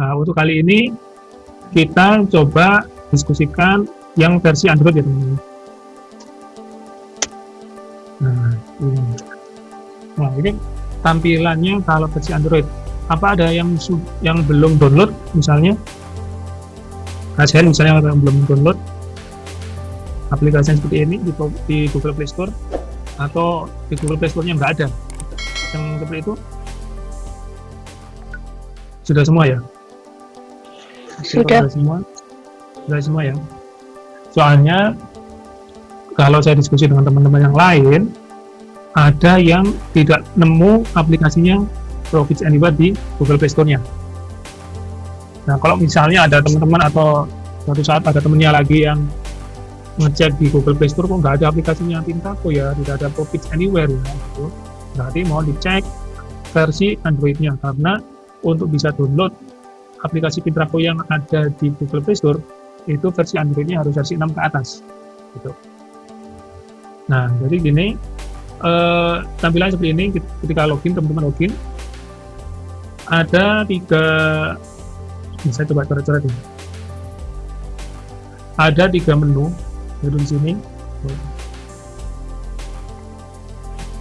Nah, untuk kali ini kita coba diskusikan yang versi Android ya teman-teman. Nah, ini. Nah, ini tampilannya kalau versi Android. Apa ada yang yang belum download misalnya? Kasihan misalnya yang belum download aplikasi seperti ini di, di Google Play Store atau di Google Play Store-nya nggak ada yang seperti itu sudah semua ya sudah. semua? Sudah semua ya. Soalnya kalau saya diskusi dengan teman-teman yang lain ada yang tidak nemu aplikasinya Profits Anywhere di Google Play Store-nya. Nah kalau misalnya ada teman-teman atau suatu saat ada temennya lagi yang ngecek di Google Play Store kok nggak ada aplikasinya? Pintaco ya tidak ada Profits Anywhere ya gitu. berarti mau dicek versi Androidnya karena untuk bisa download aplikasi Pintraco yang ada di Google Play Store itu versi Androidnya harus versi 6 ke atas gitu. nah jadi gini eh, tampilan seperti ini. Ketika login teman-teman login ada tiga bisa coba coret-coret ini. Ada tiga menu di sini.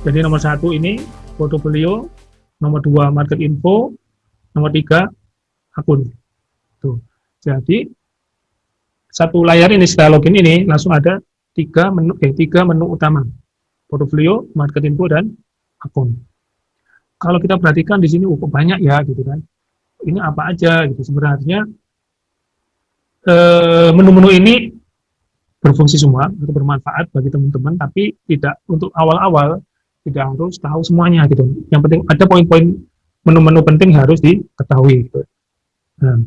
Jadi nomor satu ini portfolio nomor dua market info nomor tiga akun. Tuh. Jadi satu layar ini setelah login ini langsung ada tiga menu eh tiga menu utama. Portfolio market info dan akun. Kalau kita perhatikan di sini cukup oh, banyak ya gitu kan. Ini apa aja gitu. Sebenarnya eh, menu-menu ini berfungsi semua untuk bermanfaat bagi teman-teman tapi tidak untuk awal-awal tidak harus tahu semuanya gitu. Yang penting ada poin-poin menu-menu penting harus diketahui gitu. Nah,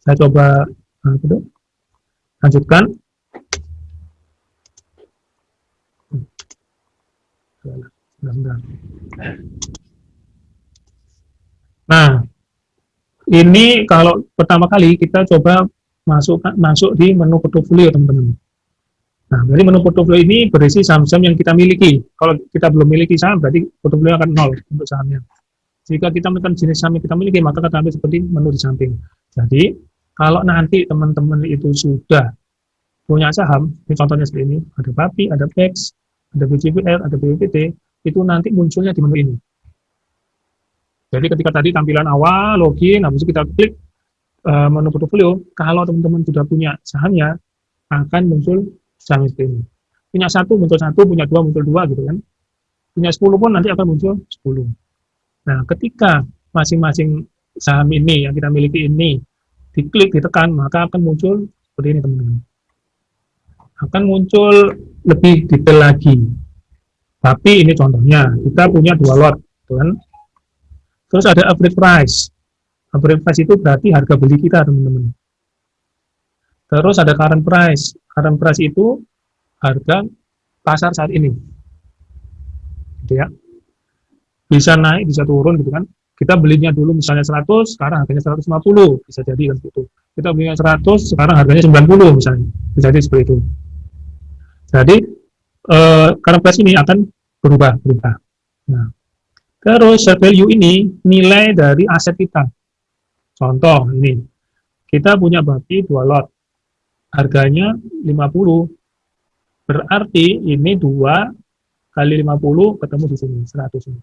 saya coba gitu. lanjutkan nah ini kalau pertama kali kita coba masuk masuk di menu portfolio teman-teman. Nah, dari menu portfolio ini berisi saham-saham yang kita miliki. Kalau kita belum miliki saham, berarti portfolio akan nol untuk sahamnya. Jika kita menekan jenis saham kita miliki, maka kita ambil seperti menu di samping. Jadi, kalau nanti teman-teman itu sudah punya saham, ini contohnya seperti ini, ada BAPI, ada PEX, ada BCPL, ada BPT, itu nanti munculnya di menu ini. Jadi ketika tadi tampilan awal, login, habis itu kita klik uh, menu portfolio, kalau teman-teman sudah punya sahamnya, akan muncul saham seperti ini. Punya satu, muncul satu, punya dua, muncul dua, gitu kan. Punya sepuluh pun nanti akan muncul sepuluh. Nah, ketika masing-masing saham ini yang kita miliki ini diklik, ditekan, maka akan muncul seperti ini, teman-teman. Akan muncul lebih detail lagi. Tapi ini contohnya, kita punya dua lot, kan. Terus ada average price. Average price itu berarti harga beli kita, teman-teman. Terus ada current price. Current price itu harga pasar saat ini. Gitu ya. Bisa naik, bisa turun gitu kan. Kita belinya dulu misalnya 100, sekarang harganya 150, bisa jadi kan gitu. Kita belinya 100, sekarang harganya 90 misalnya. Bisa jadi seperti itu. Jadi eh, current price ini akan berubah, berubah. Nah, terus share value ini nilai dari aset kita. Contoh ini, kita punya babi dua lot, harganya 50, berarti ini dua kali 50 ketemu di sini, 100 ini.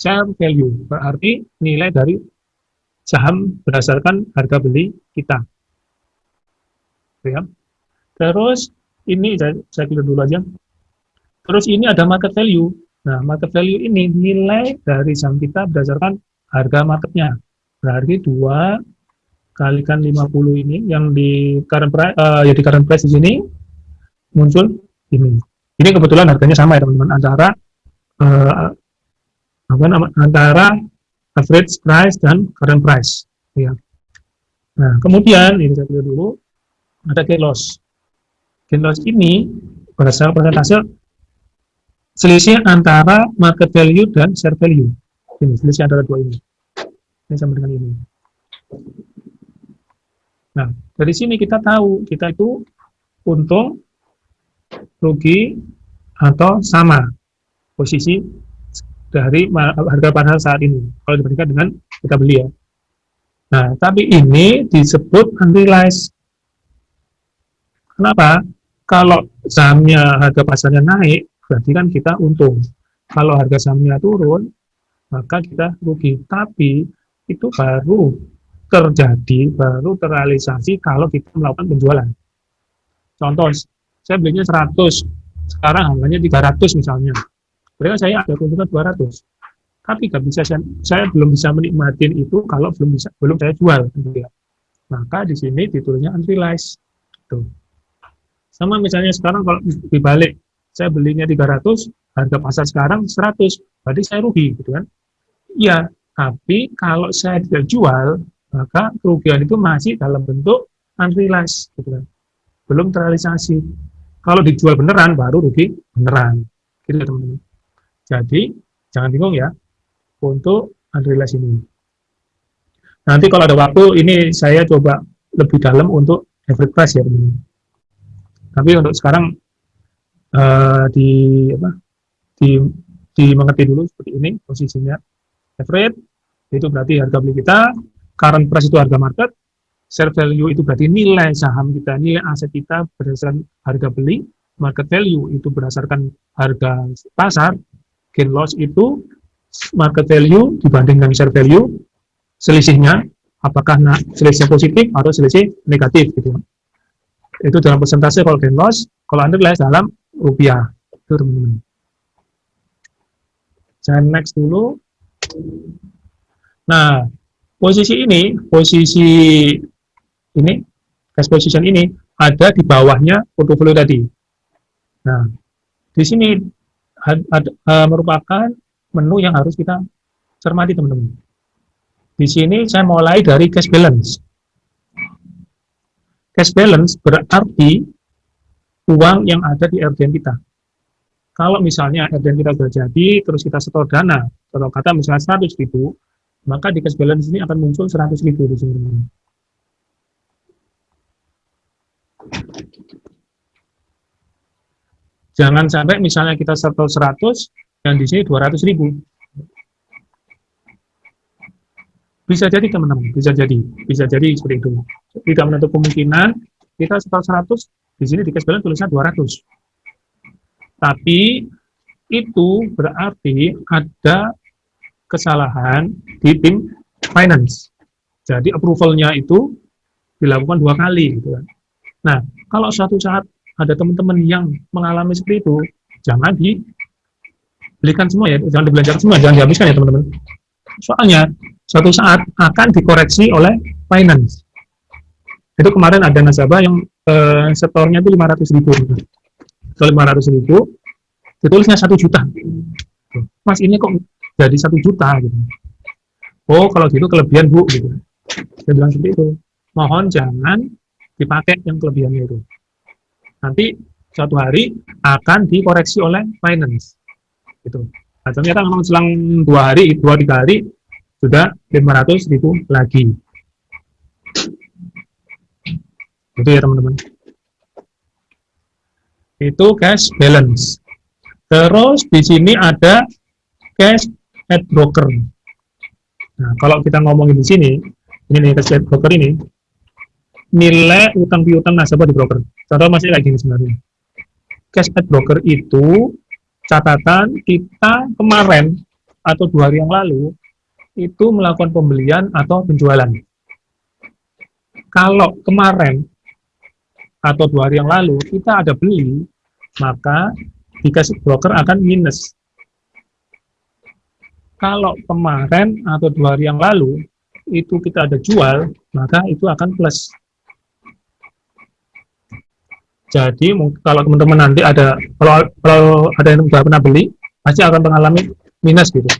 Share value, berarti nilai dari saham berdasarkan harga beli kita. Ya. Terus ini saya, saya klik dulu aja. Terus ini ada market value. Nah, market value ini nilai dari saham kita berdasarkan harga marketnya berarti dua kalikan 50 ini yang di current price uh, ya di current price di sini muncul ini ini kebetulan harganya sama ya teman-teman antara uh, apa antara average price dan current price. Ya nah kemudian ini saya pilih dulu ada gain loss. Gain loss ini berdasarkan persentase selisih antara market value dan share value. Ini selisih antara dua ini. Ini sama dengan ini. Nah, dari sini kita tahu kita itu untung, rugi, atau sama posisi dari harga pasar saat ini. Kalau dibandingkan dengan kita beli ya. Nah, tapi ini disebut unrealized. Kenapa? Kalau sahamnya harga pasarnya naik, berarti kan kita untung. Kalau harga sahamnya turun, maka kita rugi. Tapi itu baru terjadi, baru terrealisasi kalau kita melakukan penjualan. Contoh, saya belinya 100, sekarang harganya 300 misalnya. Berarti saya ada keuntungan 200 tapi nggak bisa saya, saya belum bisa menikmati itu kalau belum bisa belum saya jual gitu ya. maka di sini titulnya unrealized. Tuh. Sama misalnya sekarang kalau dibalik saya belinya 300 harga pasar sekarang 100 berarti saya rugi gitu kan? Iya tapi kalau saya tidak jual maka kerugian itu masih dalam bentuk unrealized gitu kan? Belum terrealisasi. Kalau dijual beneran baru rugi beneran. Gitu teman-teman jadi jangan bingung ya untuk unrealized ini. Nanti kalau ada waktu, ini saya coba lebih dalam untuk average price ya teman-teman. Tapi untuk sekarang uh, di apa di dimengerti dulu seperti ini posisinya average itu berarti harga beli kita, current price itu harga market, share value itu berarti nilai saham kita, nilai aset kita berdasarkan harga beli, market value itu berdasarkan harga pasar, gain loss itu market value dibandingkan share value, selisihnya apakah nah, selisih positif atau selisih negatif gitu. Itu dalam persentase kalau gain loss, kalau underlies dalam rupiah. Itu teman-teman. Saya next dulu. Nah, posisi ini, posisi ini, cash position ini ada di bawahnya portfolio tadi. Nah, di sini ada, uh, merupakan menu yang harus kita cermati teman-teman. Di sini saya mulai dari cash balance. Cash balance berarti uang yang ada di RDN kita. Kalau misalnya RDN kita sudah jadi, terus kita setor dana, kalau kata misalnya 100 ribu, maka di cash balance ini akan muncul 100 ribu di sini. Jangan sampai misalnya kita setor 100, yang di sini 200 ribu. Bisa jadi teman-teman, bisa jadi, bisa jadi seperti itu. Tidak menutup kemungkinan kita setor 100, di sini di balance tulisnya 200. Tapi itu berarti ada kesalahan di tim finance. Jadi approvalnya itu dilakukan dua kali. Gitu kan. Nah, kalau suatu saat ada teman-teman yang mengalami seperti itu, jangan di belikan semua ya, jangan dibelanjakan semua, jangan dihabiskan ya teman-teman. Soalnya suatu saat akan dikoreksi oleh finance. Itu kemarin ada nasabah yang eh, setornya itu 500 ribu. Kalau 500 ribu, ditulisnya satu juta. Mas ini kok jadi satu juta gitu. Oh kalau gitu kelebihan bu gitu. Saya bilang seperti itu. Mohon jangan dipakai yang kelebihannya itu. Nanti suatu hari akan dikoreksi oleh finance gitu. Nah, ternyata memang selang dua hari, dua tiga hari sudah 500 ribu lagi. Itu ya teman-teman. Itu cash balance. Terus di sini ada cash at broker. Nah, kalau kita ngomongin di sini, ini nih cash at broker ini, nilai utang piutang nasabah di broker. Contoh masih lagi sebenarnya. Cash at broker itu catatan kita kemarin atau dua hari yang lalu itu melakukan pembelian atau penjualan. Kalau kemarin atau dua hari yang lalu kita ada beli, maka dikasih broker akan minus. Kalau kemarin atau dua hari yang lalu itu kita ada jual, maka itu akan plus. Jadi kalau teman-teman nanti ada kalau kalau ada yang sudah pernah beli pasti akan mengalami minus gitu.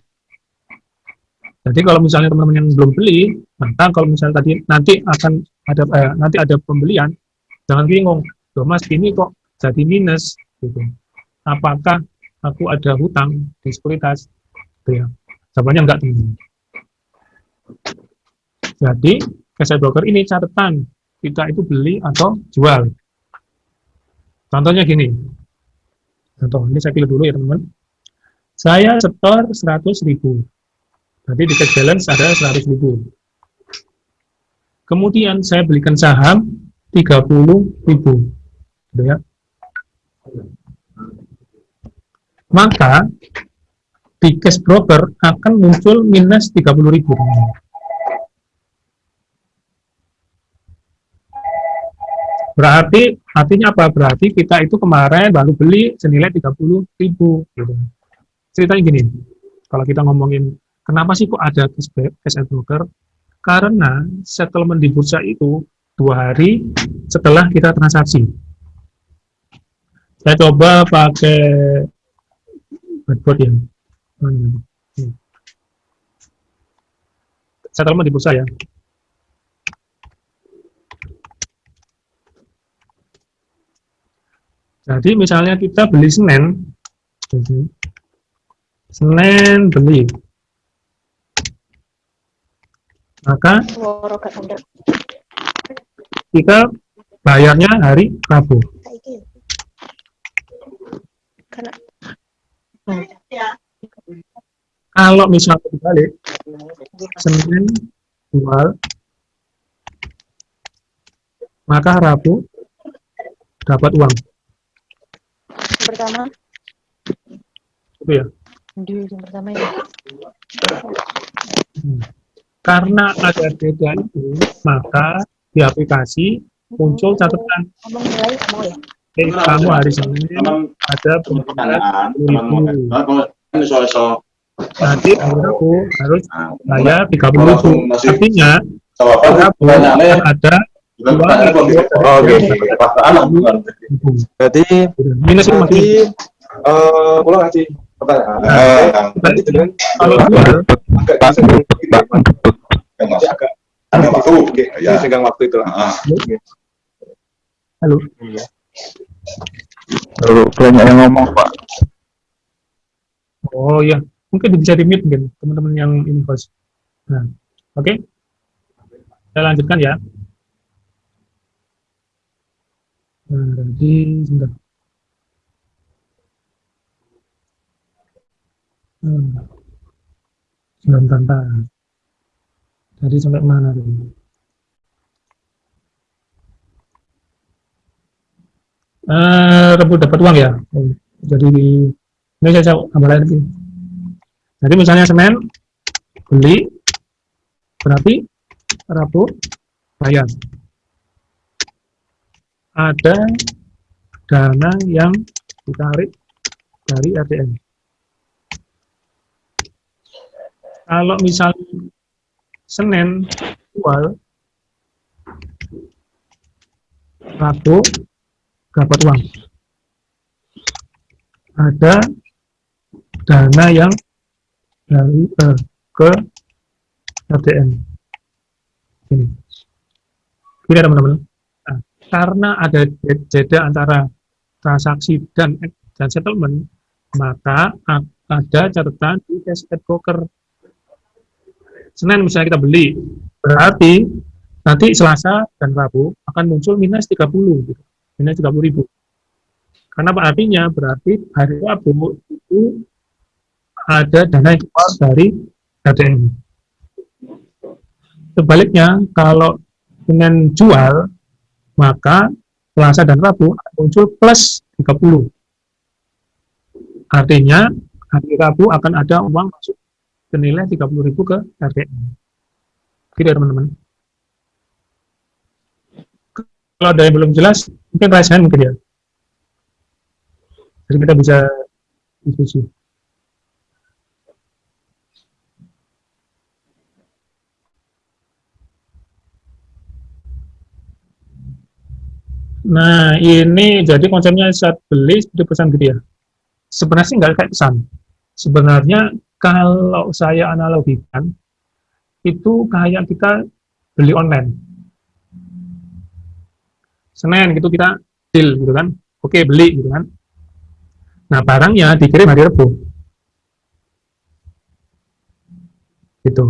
Jadi kalau misalnya teman-teman yang belum beli, maka kalau misalnya tadi nanti akan ada eh, nanti ada pembelian, jangan bingung, loh mas ini kok jadi minus gitu. Apakah aku ada hutang di sekuritas? Gitu ya. Jawabannya enggak teman-teman. Jadi cash broker ini catatan kita itu beli atau jual Contohnya gini. Contoh, ini saya pilih dulu ya teman-teman. Saya setor 100 ribu. Berarti di cash balance ada 100 ribu. kemudian saya belikan saham 30.000 gitu ya maka di cash broker akan muncul minus 30.000 berarti artinya apa? Berarti kita itu kemarin baru beli senilai 30.000 gitu. Ceritanya gini kalau kita ngomongin kenapa sih kok ada cash, broker? Karena settlement di bursa itu dua hari setelah kita transaksi. Saya coba pakai whiteboard yang settlement di bursa ya Jadi misalnya kita beli Senin, Senin beli, maka kita bayarnya hari Rabu. Kalau misalnya dibalik, Senin jual, maka Rabu dapat uang pertama. Itu ya? Di ujung pertama ya. Hmm. karena ada beda itu maka di aplikasi muncul catatan. Ngomong nilai kamu ya eh, kamu hari Senin ada ribu soal nanti aku harus Nah, bayar tiga puluh ribu. Artinya aku ada Oke. Berarti minus berarti eh ulang aja pertanyaan. Eh, Berarti dengan kalau agak agak waktu, Ya. waktu itu lah. Ah. halo. Lalu banyak yang ngomong pak. oh ya mungkin bisa di mute mungkin teman-teman yang ini host nah oke. Saya lanjutkan ya jadi sebentar hmm. sebentar. jadi sampai mana tadi eh rebut dapat uang ya Oh, jadi ini saya tambah lagi jadi misalnya Senin beli berarti Rabu bayar ada dana yang ditarik dari ATM kalau misalnya Senin jual Rabu dapat uang. Ada dana yang dari eh, ke ATM ini. Ini teman-teman karena ada je- jeda antara transaksi dan dan settlement maka ada catatan di at broker. Senin misalnya kita beli berarti nanti Selasa dan Rabu akan muncul minus 30 gitu. minus 30 ribu. Karena apa artinya? Berarti hari Rabu itu ada dana yang keluar dari ATM sebaliknya kalau dengan jual maka Selasa dan Rabu akan muncul plus 30 artinya hari Rabu akan ada uang masuk senilai 30.000 ke ATM gitu ya teman-teman. Kalau ada yang belum jelas mungkin hand mungkin ya. Jadi kita bisa diskusi Nah, ini jadi konsepnya saat beli seperti pesan gitu ya. Sebenarnya sih nggak kayak pesan. Sebenarnya kalau saya analogikan, itu kayak kita beli online. Senin gitu kita deal gitu kan. Oke, beli gitu kan. Nah, barangnya dikirim hari Rabu. Gitu.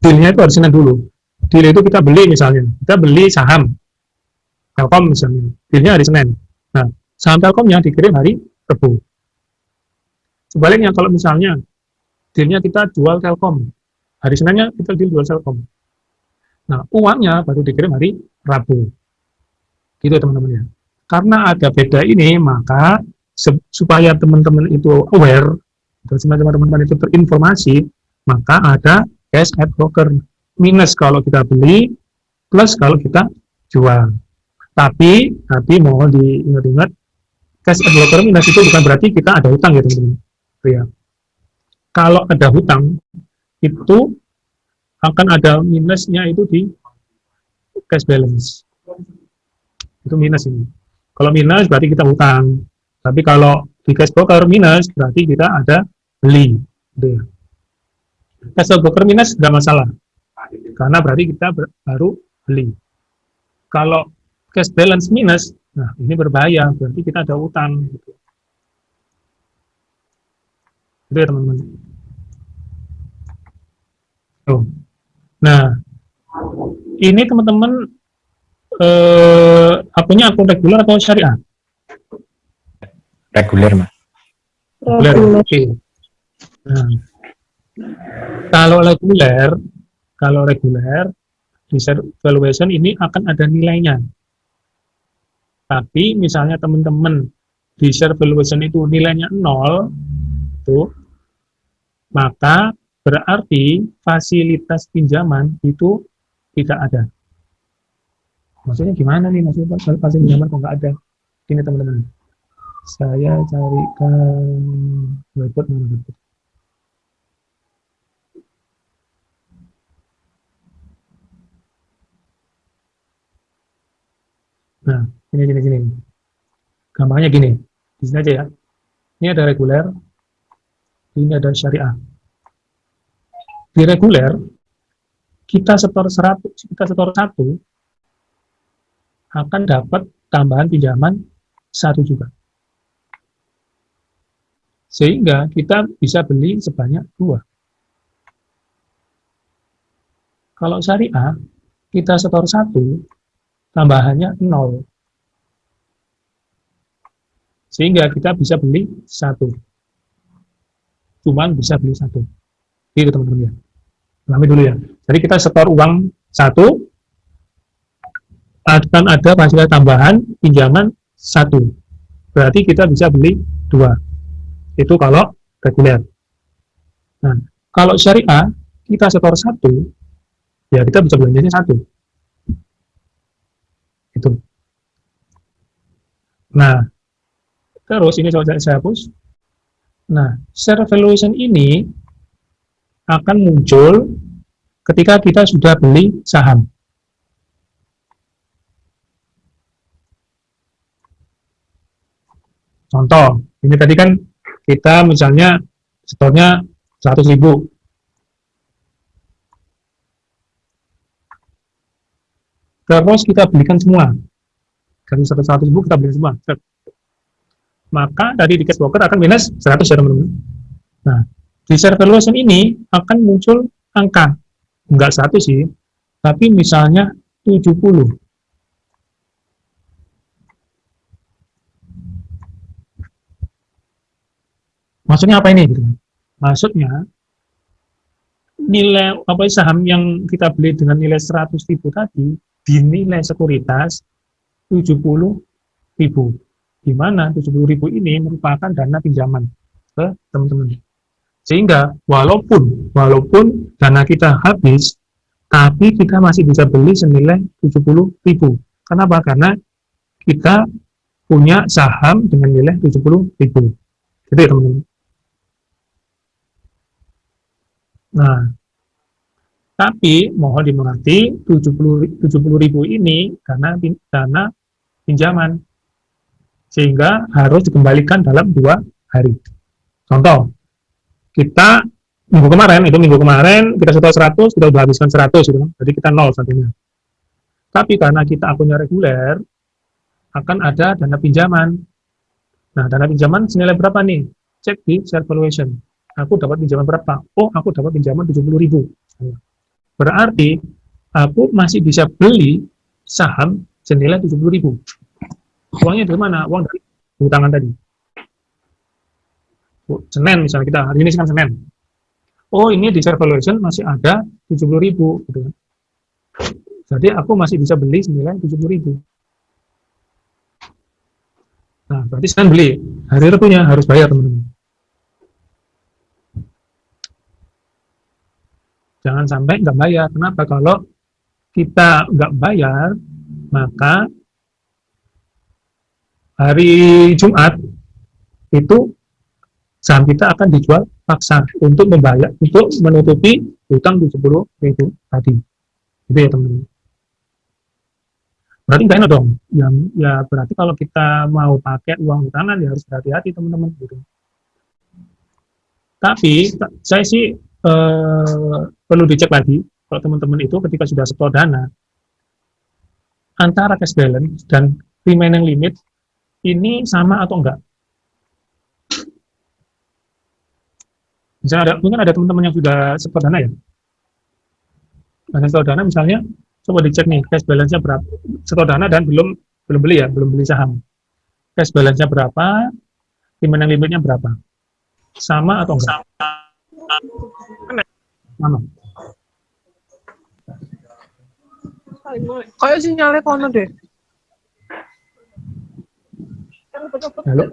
Dealnya itu harus Senin dulu. Deal itu kita beli misalnya. Kita beli saham. Telkom misalnya, dealnya hari Senin. Nah, saham Telkomnya dikirim hari Rabu. Sebaliknya kalau misalnya dealnya kita jual Telkom, hari Seninnya kita deal jual Telkom. Nah, uangnya baru dikirim hari Rabu. Gitu teman-teman ya. Karena ada beda ini, maka supaya teman-teman itu aware, dan teman-teman itu terinformasi, maka ada cash at broker minus kalau kita beli, plus kalau kita jual. Tapi, tapi mohon diingat-ingat, cash broker minus itu bukan berarti kita ada hutang ya teman-teman. Ya. Kalau ada hutang, itu akan ada minusnya itu di cash balance. Itu minus ini. Kalau minus berarti kita hutang. Tapi kalau di cash broker minus berarti kita ada beli. Gitu ya. Cash broker minus tidak masalah. Karena berarti kita baru beli. Kalau cash balance minus, nah ini berbahaya, berarti kita ada utang. Gitu. Itu ya teman-teman. Nah, ini teman-teman eh, akunnya akun reguler atau syariah? Reguler, Mas. Reguler, oke. Okay. Nah, kalau reguler, kalau reguler, di valuation ini akan ada nilainya. Tapi misalnya teman-teman di share valuation itu nilainya nol, itu maka berarti fasilitas pinjaman itu tidak ada. Maksudnya gimana nih maksudnya fasilitas pinjaman kok nggak ada? Ini teman-teman. Saya carikan website mana website. Nah, ini gini gini. Gampangnya gini. Di sini aja ya. Ini ada reguler, ini ada syariah. Di reguler, kita setor 100, kita setor satu akan dapat tambahan pinjaman satu juga. Sehingga kita bisa beli sebanyak dua. Kalau syariah, kita setor satu, tambahannya nol. Sehingga kita bisa beli satu. Cuman bisa beli satu. Itu teman-teman ya. Pahami dulu ya. Jadi kita setor uang satu, akan ada fasilitas tambahan pinjaman satu. Berarti kita bisa beli dua. Itu kalau reguler. Nah, kalau syariah, kita setor satu, ya kita bisa belanjanya satu. Itu. Nah, terus ini saya hapus. Nah, share valuation ini akan muncul ketika kita sudah beli saham. Contoh, ini tadi kan kita misalnya setornya 100 ribu. Terus kita belikan semua. Dari 100 ribu kita beli semua. Maka dari cash broker akan minus 100 ya teman-teman. Nah, di share valuation ini akan muncul angka. Enggak satu sih, tapi misalnya 70. Maksudnya apa ini? Maksudnya nilai apa saham yang kita beli dengan nilai 100 ribu tadi dinilai sekuritas 70 ribu. Di mana 70 ribu ini merupakan dana pinjaman ke teman-teman. Sehingga walaupun walaupun dana kita habis tapi kita masih bisa beli senilai 70 ribu. Kenapa? karena kita punya saham dengan nilai 70 ribu. Jadi ya teman-teman. Nah, tapi mohon dimengerti 70 70 ribu ini karena dana pinjaman sehingga harus dikembalikan dalam dua hari. Contoh, kita minggu kemarin itu minggu kemarin kita setor 100 kita sudah habiskan 100 gitu kan. Jadi kita nol satunya. Tapi karena kita akunnya reguler akan ada dana pinjaman. Nah, dana pinjaman senilai berapa nih? Cek di share valuation aku dapat pinjaman berapa? Oh, aku dapat pinjaman 70 ribu. Berarti, aku masih bisa beli saham senilai 70 ribu. Uangnya dari mana? Uang dari hutangan tadi. Senin misalnya kita, hari ini kan Senin. Oh, ini di share valuation masih ada 70 ribu. Gitu. Kan. Jadi aku masih bisa beli senilai 70.000. Nah, berarti sekarang beli. Hari Rebunya harus bayar, teman-teman. Jangan sampai nggak bayar. Kenapa? Kalau kita nggak bayar, maka hari Jumat itu saham kita akan dijual paksa untuk membayar untuk menutupi hutang 70 ribu tadi itu ya teman-teman berarti nggak enak dong yang ya berarti kalau kita mau pakai uang hutanan ya harus hati-hati teman-teman gitu tapi saya sih eh, perlu dicek lagi kalau teman-teman itu ketika sudah setor dana antara cash balance dan remaining limit ini sama atau enggak Misalnya ada, mungkin ada teman-teman yang sudah setor dana ya. Nah, setor dana misalnya, coba dicek nih, cash balance-nya berapa. Setor dana dan belum belum beli ya, belum beli saham. Cash balance-nya berapa, yang limitnya berapa. Sama atau enggak? Sama. Kayak sinyalnya kono deh. Halo?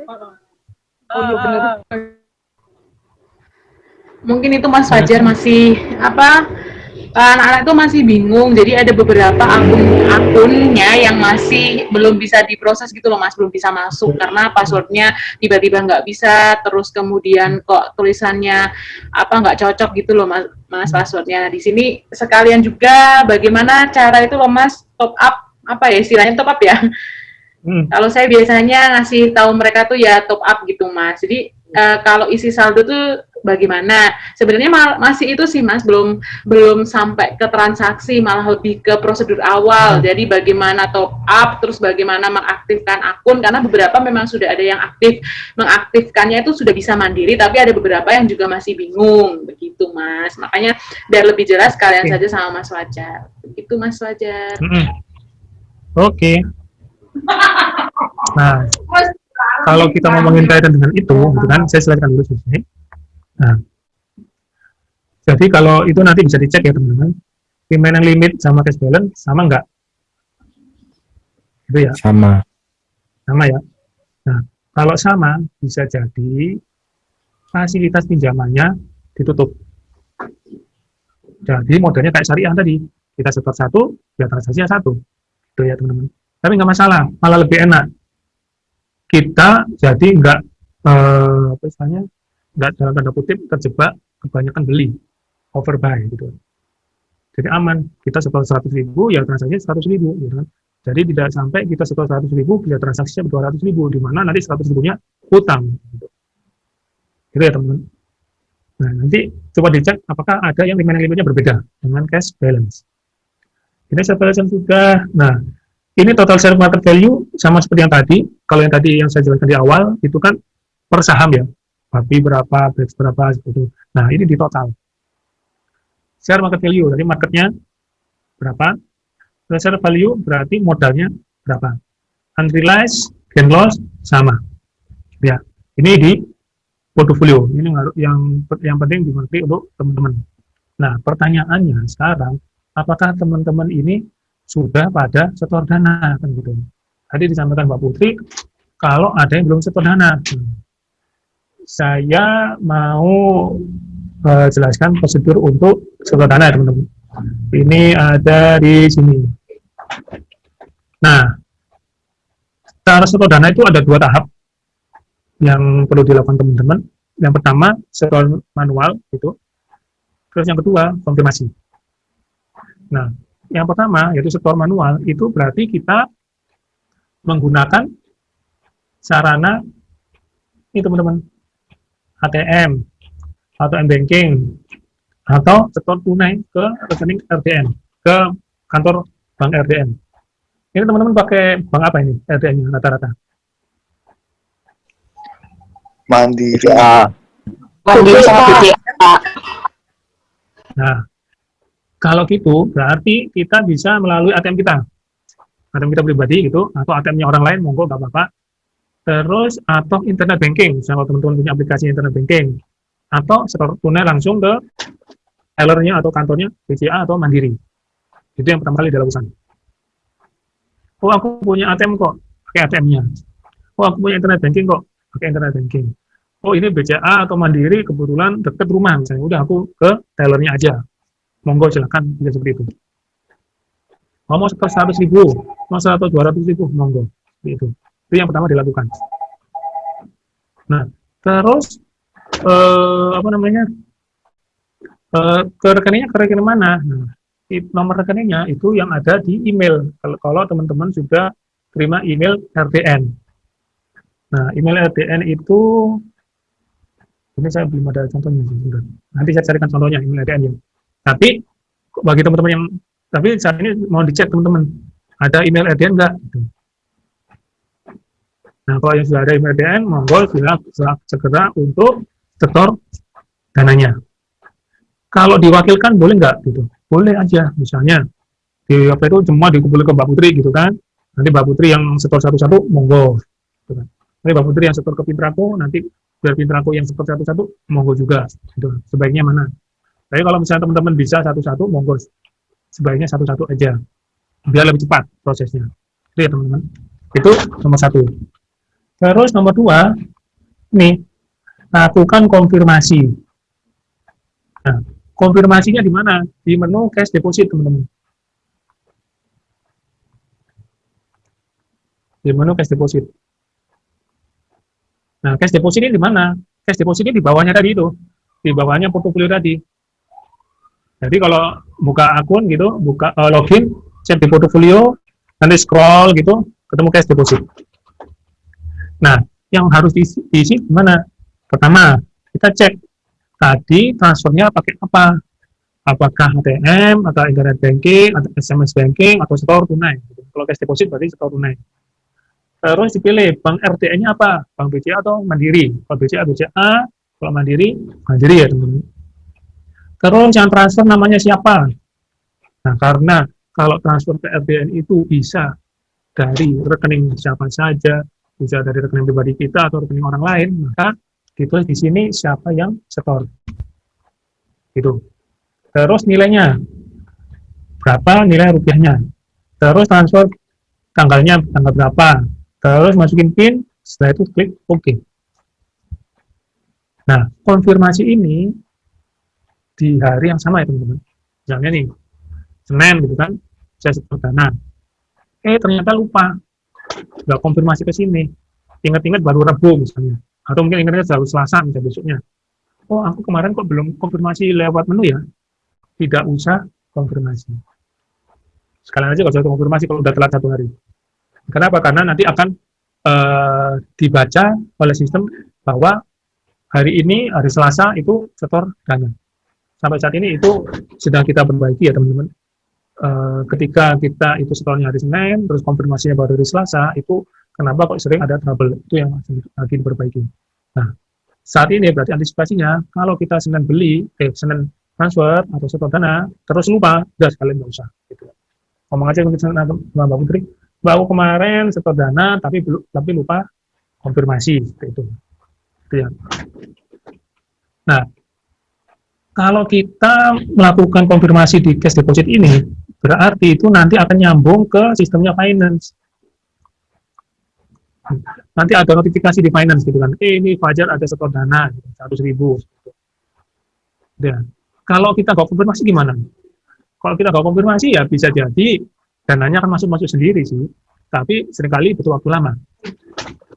Oh iya bener. mungkin itu Mas Fajar masih apa anak-anak itu masih bingung jadi ada beberapa akun akunnya yang masih belum bisa diproses gitu loh mas belum bisa masuk karena passwordnya tiba-tiba nggak bisa terus kemudian kok tulisannya apa nggak cocok gitu loh mas, mas passwordnya di sini sekalian juga bagaimana cara itu loh mas top up apa ya istilahnya top up ya Hmm. Kalau saya biasanya ngasih tahu mereka tuh ya top up gitu mas. Jadi uh, kalau isi saldo tuh bagaimana? Sebenarnya masih itu sih Mas, belum belum sampai ke transaksi, malah lebih ke prosedur awal. Hmm. Jadi bagaimana top up, terus bagaimana mengaktifkan akun karena beberapa memang sudah ada yang aktif. Mengaktifkannya itu sudah bisa mandiri, tapi ada beberapa yang juga masih bingung begitu Mas. Makanya biar lebih jelas kalian okay. saja sama Mas Wajar. Begitu Mas Wajar. Hmm. Oke. Okay. Nah, kalau kita ngomongin kaitan dengan itu, gitu kan, saya silakan dulu selesai. Nah, jadi kalau itu nanti bisa dicek ya teman-teman, remaining limit sama cash balance sama enggak? Itu ya? Sama. Sama ya? Nah, kalau sama, bisa jadi fasilitas pinjamannya ditutup. Jadi modelnya kayak syariah tadi, kita setor satu, ya transaksinya satu. Itu ya teman-teman. Tapi nggak masalah, malah lebih enak. Kita jadi nggak, eh, apa istilahnya, nggak dalam tanda kutip terjebak kebanyakan beli overbuy gitu. Jadi aman kita setor 100 ribu ya transaksinya 100 ribu gitu kan. Jadi tidak sampai kita setor 100 ribu ya transaksinya 200 ribu di mana nanti 100 ribunya hutang. Gitu. itu ya teman-teman. Nah nanti coba dicek apakah ada yang remaining limitnya berbeda dengan cash balance. Ini cash balance juga nah ini total share market value sama seperti yang tadi kalau yang tadi yang saya jelaskan di awal itu kan per saham ya babi berapa, BRICS berapa, seperti itu. Nah, ini di total. Share market value, jadi marketnya berapa, share value berarti modalnya berapa. Unrealized, gain loss, sama. Ya, ini di portfolio. Ini yang yang penting dimengerti untuk teman-teman. Nah, pertanyaannya sekarang, apakah teman-teman ini sudah pada setor dana? Kan gitu. Tadi disampaikan Mbak Putri, kalau ada yang belum. Hmm saya mau uh, jelaskan prosedur untuk setor dana teman-teman. Ini ada di sini. Nah, cara setor dana itu ada dua tahap yang perlu dilakukan teman-teman. Yang pertama, setor manual itu. Terus yang kedua, konfirmasi. Nah, yang pertama yaitu setor manual itu berarti kita menggunakan sarana ini teman-teman ATM atau M-Banking atau setor tunai ke rekening RDN, ke kantor bank RDN. Ini teman-teman pakai bank apa ini RDN-nya rata-rata? Mandiri. Mandiri Nah, kalau gitu berarti kita bisa melalui ATM kita. ATM kita pribadi gitu, atau ATM-nya orang lain, monggo nggak apa-apa terus atau internet banking, sama teman-teman punya aplikasi internet banking, atau setor tunai langsung ke tellernya atau kantornya BCA atau Mandiri. Itu yang pertama kali dilakukan. Oh, aku punya ATM kok, pakai ATM-nya. Oh, aku punya internet banking kok, pakai internet banking. Oh, ini BCA atau Mandiri kebetulan deket rumah misalnya. Udah aku ke tellernya aja. Monggo silakan bisa seperti itu. Mau setor 100 ribu, mau 100 200 ribu, monggo. Itu. Itu yang pertama dilakukan. Nah, terus eh, apa namanya? Eh, ke rekeningnya ke rekening mana? Nah, nomor rekeningnya itu yang ada di email. Kalau teman-teman sudah terima email RTN. Nah, email RTN itu ini saya belum ada contohnya. Nanti saya carikan contohnya email RTN ya. Tapi bagi teman-teman yang tapi saat ini mau dicek teman-teman ada email RTN enggak? Gitu. Nah, kalau yang sudah ada email RTN, monggo sudah segera untuk setor dananya. Kalau diwakilkan boleh nggak gitu? Boleh aja, misalnya di apa itu semua dikumpulkan ke Mbak Putri gitu kan. Nanti Mbak Putri yang setor satu-satu, monggo. Gitu kan. Nanti Mbak Putri yang setor ke Pintraku, nanti biar Pintraku yang setor satu-satu, monggo juga. Gitu. Sebaiknya mana? Tapi kalau misalnya teman-teman bisa satu-satu, monggo. Sebaiknya satu-satu aja. Biar lebih cepat prosesnya. Itu teman-teman. Itu nomor satu. Terus nomor dua, nih, lakukan konfirmasi. Nah, konfirmasinya di mana? Di menu cash deposit, teman-teman. Di menu cash deposit. Nah, cash deposit ini di mana? Cash deposit ini di bawahnya tadi itu. Di bawahnya portofolio tadi. Jadi kalau buka akun gitu, buka eh, login, cek di portofolio, nanti scroll gitu, ketemu cash deposit. Nah, yang harus diisi, diisi gimana? Pertama, kita cek tadi transfernya pakai apa? Apakah ATM, atau internet banking, atau SMS banking, atau setor tunai. Kalau cash deposit berarti setor tunai. Terus dipilih bank RTN-nya apa? Bank BCA atau Mandiri? Kalau BCA, BCA. Kalau Mandiri, Mandiri ya teman-teman. Terus yang transfer namanya siapa? Nah, karena kalau transfer ke RTN itu bisa dari rekening siapa saja, bisa dari rekening pribadi kita atau rekening orang lain, maka ditulis di sini siapa yang setor. Gitu. Terus nilainya, berapa nilai rupiahnya. Terus transfer tanggalnya tanggal berapa. Terus masukin PIN, setelah itu klik OK. Nah, konfirmasi ini di hari yang sama ya teman-teman. Misalnya nih, Senin gitu kan, saya setor dana. Eh, ternyata lupa. Nggak konfirmasi ke sini. Ingat-ingat baru Rabu misalnya. Atau mungkin ingatnya baru Selasa misalnya besoknya. Oh, aku kemarin kok belum konfirmasi lewat menu ya? Tidak usah konfirmasi. Sekalian aja kalau saya konfirmasi kalau udah telat satu hari. Kenapa? Karena nanti akan eh, dibaca oleh sistem bahwa hari ini, hari Selasa, itu setor dana. Sampai saat ini itu sedang kita perbaiki ya teman-teman. Eh, ketika kita itu setornya hari Senin, terus konfirmasinya baru hari Selasa, itu kenapa kok sering ada trouble? Itu yang lagi diperbaiki. Nah, saat ini berarti antisipasinya, kalau kita Senin beli, eh Senin transfer atau setor dana, terus lupa, udah sekalian nggak usah. Gitu. Ngomong aja sama Mbak Putri, Mbak aku kemarin setor dana, tapi tapi lupa konfirmasi, seperti itu. Itu ya. Nah, kalau kita melakukan konfirmasi di cash deposit ini, berarti itu nanti akan nyambung ke sistemnya finance. Nanti ada notifikasi di finance gitu kan, eh ini Fajar ada setor dana, gitu, 100 ribu. Ya. Kalau kita nggak konfirmasi gimana? Kalau kita nggak konfirmasi ya bisa jadi dananya akan masuk-masuk sendiri sih, tapi sering kali butuh waktu lama.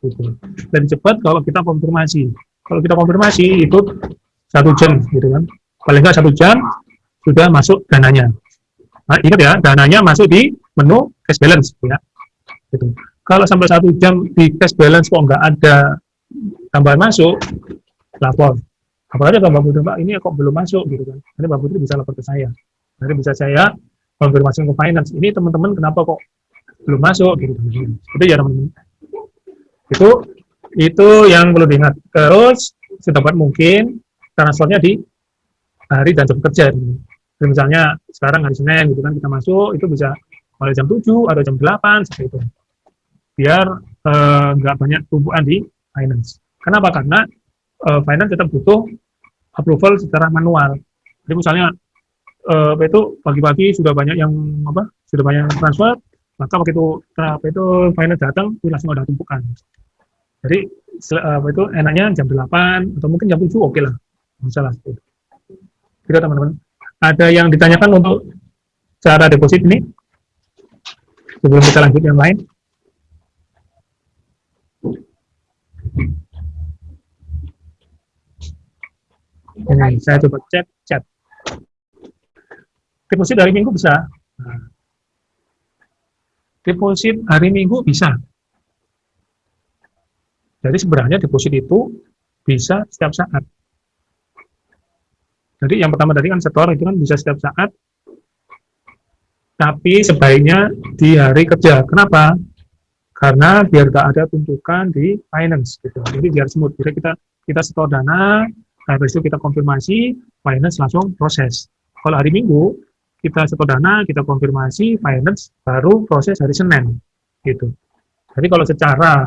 Gitu. Dan cepat kalau kita konfirmasi. Kalau kita konfirmasi itu satu jam gitu kan, paling nggak satu jam sudah masuk dananya. Nah, ingat ya, dananya masuk di menu cash balance ya. Gitu. Kalau sampai satu jam di cash balance kok nggak ada tambahan masuk, lapor. Apalagi kalau Mbak Putri, Mbak, ini kok belum masuk gitu kan. Nanti Mbak Putri bisa lapor ke saya. Nanti bisa saya konfirmasi ke finance. Ini teman-teman kenapa kok belum masuk gitu. Itu ya teman-teman. Itu itu yang perlu diingat. Terus sedapat mungkin transfernya di hari dan jam kerja. Jadi misalnya sekarang hari Senin gitu kan kita masuk itu bisa mulai jam 7 atau jam 8 seperti itu. Biar eh, nggak banyak tumpuan di finance. Kenapa? Karena eh, finance tetap butuh approval secara manual. Jadi misalnya eh, itu pagi-pagi sudah banyak yang apa sudah banyak transfer maka begitu apa itu finance datang itu langsung ada tumpukan jadi apa itu enaknya jam 8 atau mungkin jam 7 oke lah nggak salah gitu teman-teman. Ada yang ditanyakan untuk cara deposit ini? Sebelum kita lanjut yang lain. Ini saya coba cek chat. Deposit hari minggu bisa? Deposit hari minggu bisa. Jadi sebenarnya deposit itu bisa setiap saat jadi yang pertama tadi kan setor itu kan bisa setiap saat tapi sebaiknya di hari kerja. Kenapa? Karena biar gak ada tumpukan di finance gitu. Jadi biar smooth. Jadi kita kita setor dana habis itu kita konfirmasi finance langsung proses. Kalau hari minggu kita setor dana, kita konfirmasi finance, baru proses hari Senin, gitu. Jadi kalau secara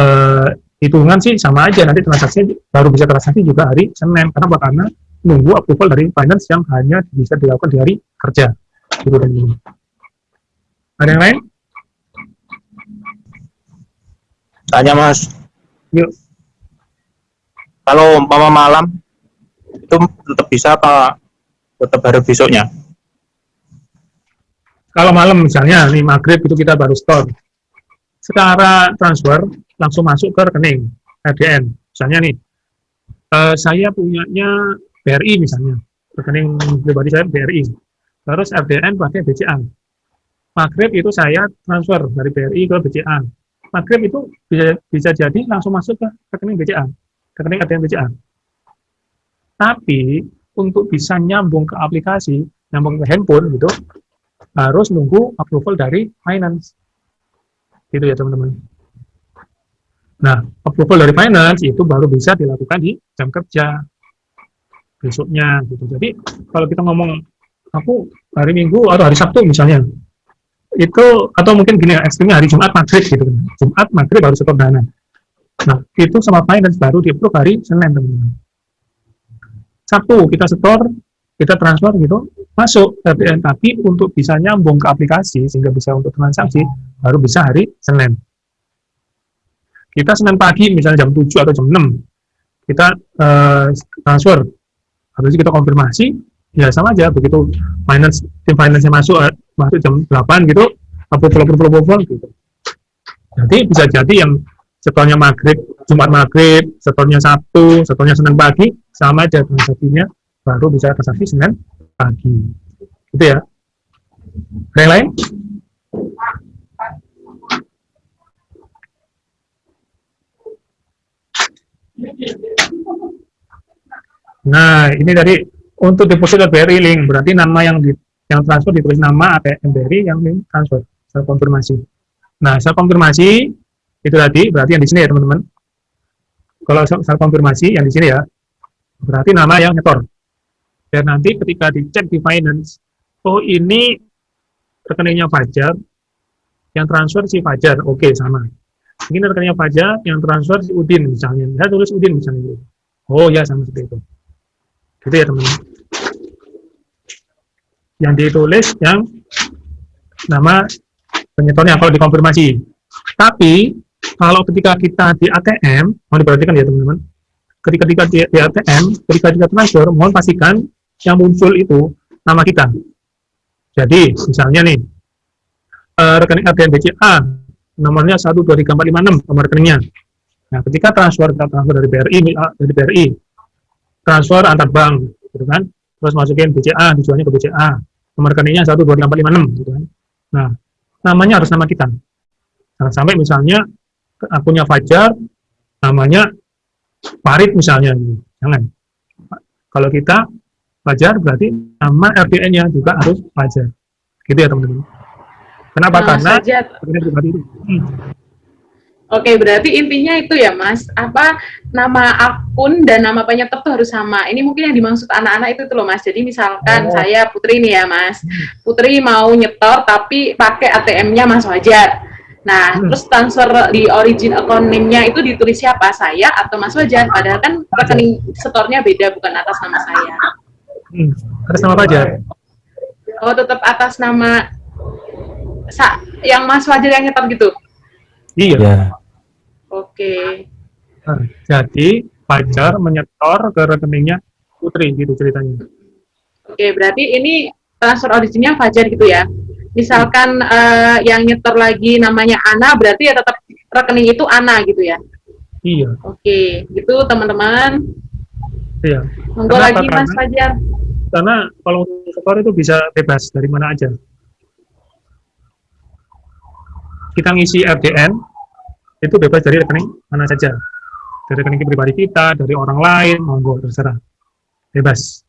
eh, hitungan sih sama aja, nanti transaksi baru bisa transaksi juga hari Senin, karena? Karena nunggu approval dari finance yang hanya bisa dilakukan di hari kerja, gitu dan gitu. Ada yang lain? Tanya mas, Yuk. kalau umpama malam itu tetap bisa apa tetap baru besoknya? Kalau malam misalnya, nih maghrib itu kita baru store, secara transfer langsung masuk ke rekening RDN. Misalnya nih, eh, saya punyanya BRI misalnya, rekening pribadi saya BRI. Terus RDN pakai BCA. Maghrib itu saya transfer dari BRI ke BCA. Maghrib itu bisa, bisa jadi langsung masuk ke rekening BCA, rekening RDN BCA. Tapi untuk bisa nyambung ke aplikasi, nyambung ke handphone gitu, harus nunggu approval dari finance. Gitu ya teman-teman. Nah, approval dari finance itu baru bisa dilakukan di jam kerja besoknya gitu. Jadi kalau kita ngomong aku hari Minggu atau hari Sabtu misalnya, itu atau mungkin gini ekstrimnya hari Jumat maghrib gitu kan. Jumat maghrib baru setor dana. Nah, itu sama finance baru di approve hari Senin teman-teman. Sabtu kita setor, kita transfer gitu, masuk RDN tapi untuk bisa nyambung ke aplikasi sehingga bisa untuk transaksi baru bisa hari Senin. Kita Senin pagi misalnya jam 7 atau jam 6 kita eh, transfer habis itu kita konfirmasi ya sama aja begitu finance tim finance masuk eh, masuk jam 8 gitu approval approval approval gitu. Jadi bisa jadi yang setornya maghrib Jumat maghrib, setornya Sabtu, setornya Senin pagi sama aja transaksinya baru bisa transaksi Senin pagi. Gitu ya. Ada yang lain? Nah, ini tadi untuk deposit BRI link, berarti nama yang di, yang transfer ditulis nama ATM BRI yang link transfer. Saya konfirmasi. Nah, saya konfirmasi itu tadi berarti yang di sini ya teman-teman. Kalau saya konfirmasi yang di sini ya, berarti nama yang nyetor dan nanti ketika dicek di finance oh ini rekeningnya Fajar yang transfer si Fajar oke okay, sama ini rekeningnya Fajar yang transfer si Udin misalnya saya tulis Udin misalnya oh ya sama seperti itu gitu ya teman-teman yang ditulis yang nama penyetornya kalau dikonfirmasi tapi kalau ketika kita di ATM mau diperhatikan ya teman-teman ketika ketika di, di ATM ketika kita transfer mohon pastikan yang muncul itu nama kita. Jadi, misalnya nih, uh, rekening ATM BCA, nomornya 123456, nomor rekeningnya. Nah, ketika transfer, kita transfer dari BRI, dari BRI, transfer antar bank, gitu kan, terus masukin BCA, dijualnya ke BCA, nomor rekeningnya 123456, gitu kan. Nah, namanya harus nama kita. Jangan sampai misalnya akunnya Fajar, namanya Farid misalnya, gitu. jangan. Kalau kita Fajar berarti nama RDN-nya juga harus Fajar. Gitu ya teman-teman. Kenapa? Nah, Karena itu. Oke, berarti intinya itu ya, Mas. Apa nama akun dan nama penyetop itu harus sama. Ini mungkin yang dimaksud anak-anak itu tuh loh, Mas. Jadi misalkan Oh. saya Putri nih ya, Mas. Putri mau nyetor tapi pakai ATM-nya Mas Wajar. Nah, Hmm. terus transfer di origin account name-nya itu ditulis siapa? Saya atau Mas Wajar? Padahal kan rekening setornya beda, bukan atas nama saya. Hmm. Atas nama Fajar. Oh, tetap atas nama sa yang Mas Fajar yang nyetor gitu. Iya. Ya. Oke. Nah, jadi Fajar menyetor ke rekeningnya Putri gitu ceritanya. Oke, berarti ini transfer originnya Fajar gitu ya. Misalkan eh, yang nyetor lagi namanya Ana, berarti ya tetap rekening itu Ana gitu ya. Iya, Oke, gitu teman-teman. iya. Monggo lagi Mas Fajar. Karena kalau untuk setor itu bisa bebas dari mana aja. Kita ngisi RDN itu bebas dari rekening mana saja. Dari rekening pribadi kita, dari orang lain, monggo terserah. Bebas.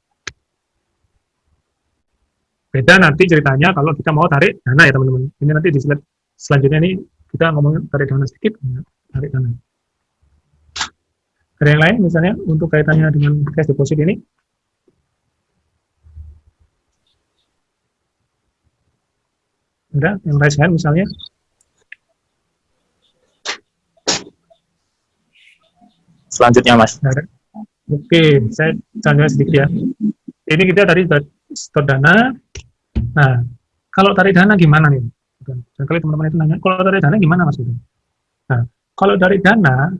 Beda nanti ceritanya kalau kita mau tarik dana ya teman-teman. Ini nanti di slide selanjutnya ini kita ngomongin tarik dana sedikit, ya, tarik dana. Ada yang lain misalnya untuk kaitannya dengan cash deposit ini? Ada yang raise hand misalnya? Selanjutnya, Mas. Oke, saya tanya sedikit ya. Ini kita tadi setor dana. Nah, kalau tarik dana gimana nih? Kali teman-teman itu nanya, kalau tarik dana gimana mas? Nah, kalau tarik dana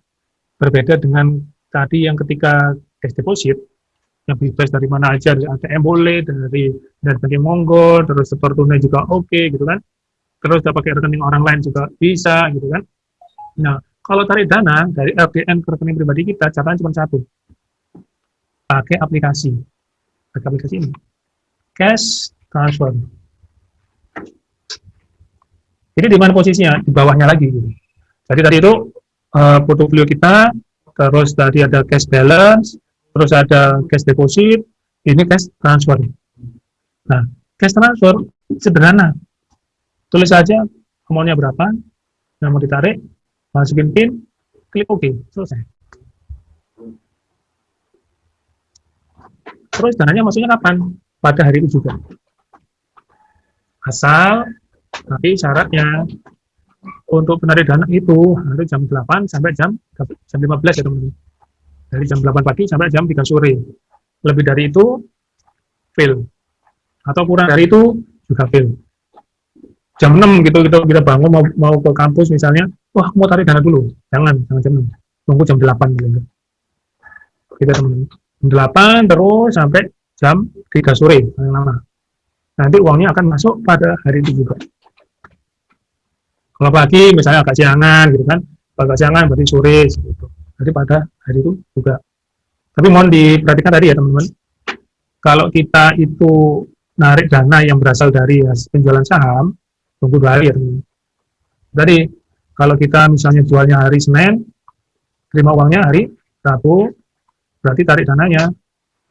berbeda dengan tadi yang ketika cash deposit, yang bebas dari mana aja, dari ATM boleh, dari dari bank monggo, terus setor tunai juga oke gitu kan. Terus udah pakai rekening orang lain juga bisa gitu kan. Nah, kalau tarik dana dari LPN ke rekening pribadi kita, caranya cuma satu. Pakai aplikasi. Pakai aplikasi ini. Cash transfer. Ini di mana posisinya? Di bawahnya lagi. Gitu. Jadi tadi itu eh, portofolio kita, terus tadi ada cash balance, terus ada cash deposit, ini cash transfer. Nah, cash transfer sederhana. Tulis saja amount-nya berapa, yang mau ditarik, masukin PIN, klik OK, selesai. Terus dananya maksudnya kapan? Pada hari itu juga. Asal nanti syaratnya untuk penarik dana itu harus jam 8 sampai jam jam 15 ya teman-teman. Dari jam 8 pagi sampai jam 3 sore. Lebih dari itu fail. Atau kurang dari itu juga fail. Jam 6 gitu kita kita bangun mau, mau ke kampus misalnya, wah mau tarik dana dulu. Jangan, jangan jam 6. Tunggu jam 8 gitu. Kita teman-teman. Jam 8 terus sampai jam 3 sore paling lama. Nanti uangnya akan masuk pada hari itu juga. Kalau pagi misalnya agak siangan gitu kan, agak siangan berarti sore gitu. Jadi pada hari itu juga. Tapi mohon diperhatikan tadi ya teman-teman. Kalau kita itu narik dana yang berasal dari penjualan saham, tunggu dua hari ya. Jadi kalau kita misalnya jualnya hari Senin, terima uangnya hari Rabu, berarti tarik dananya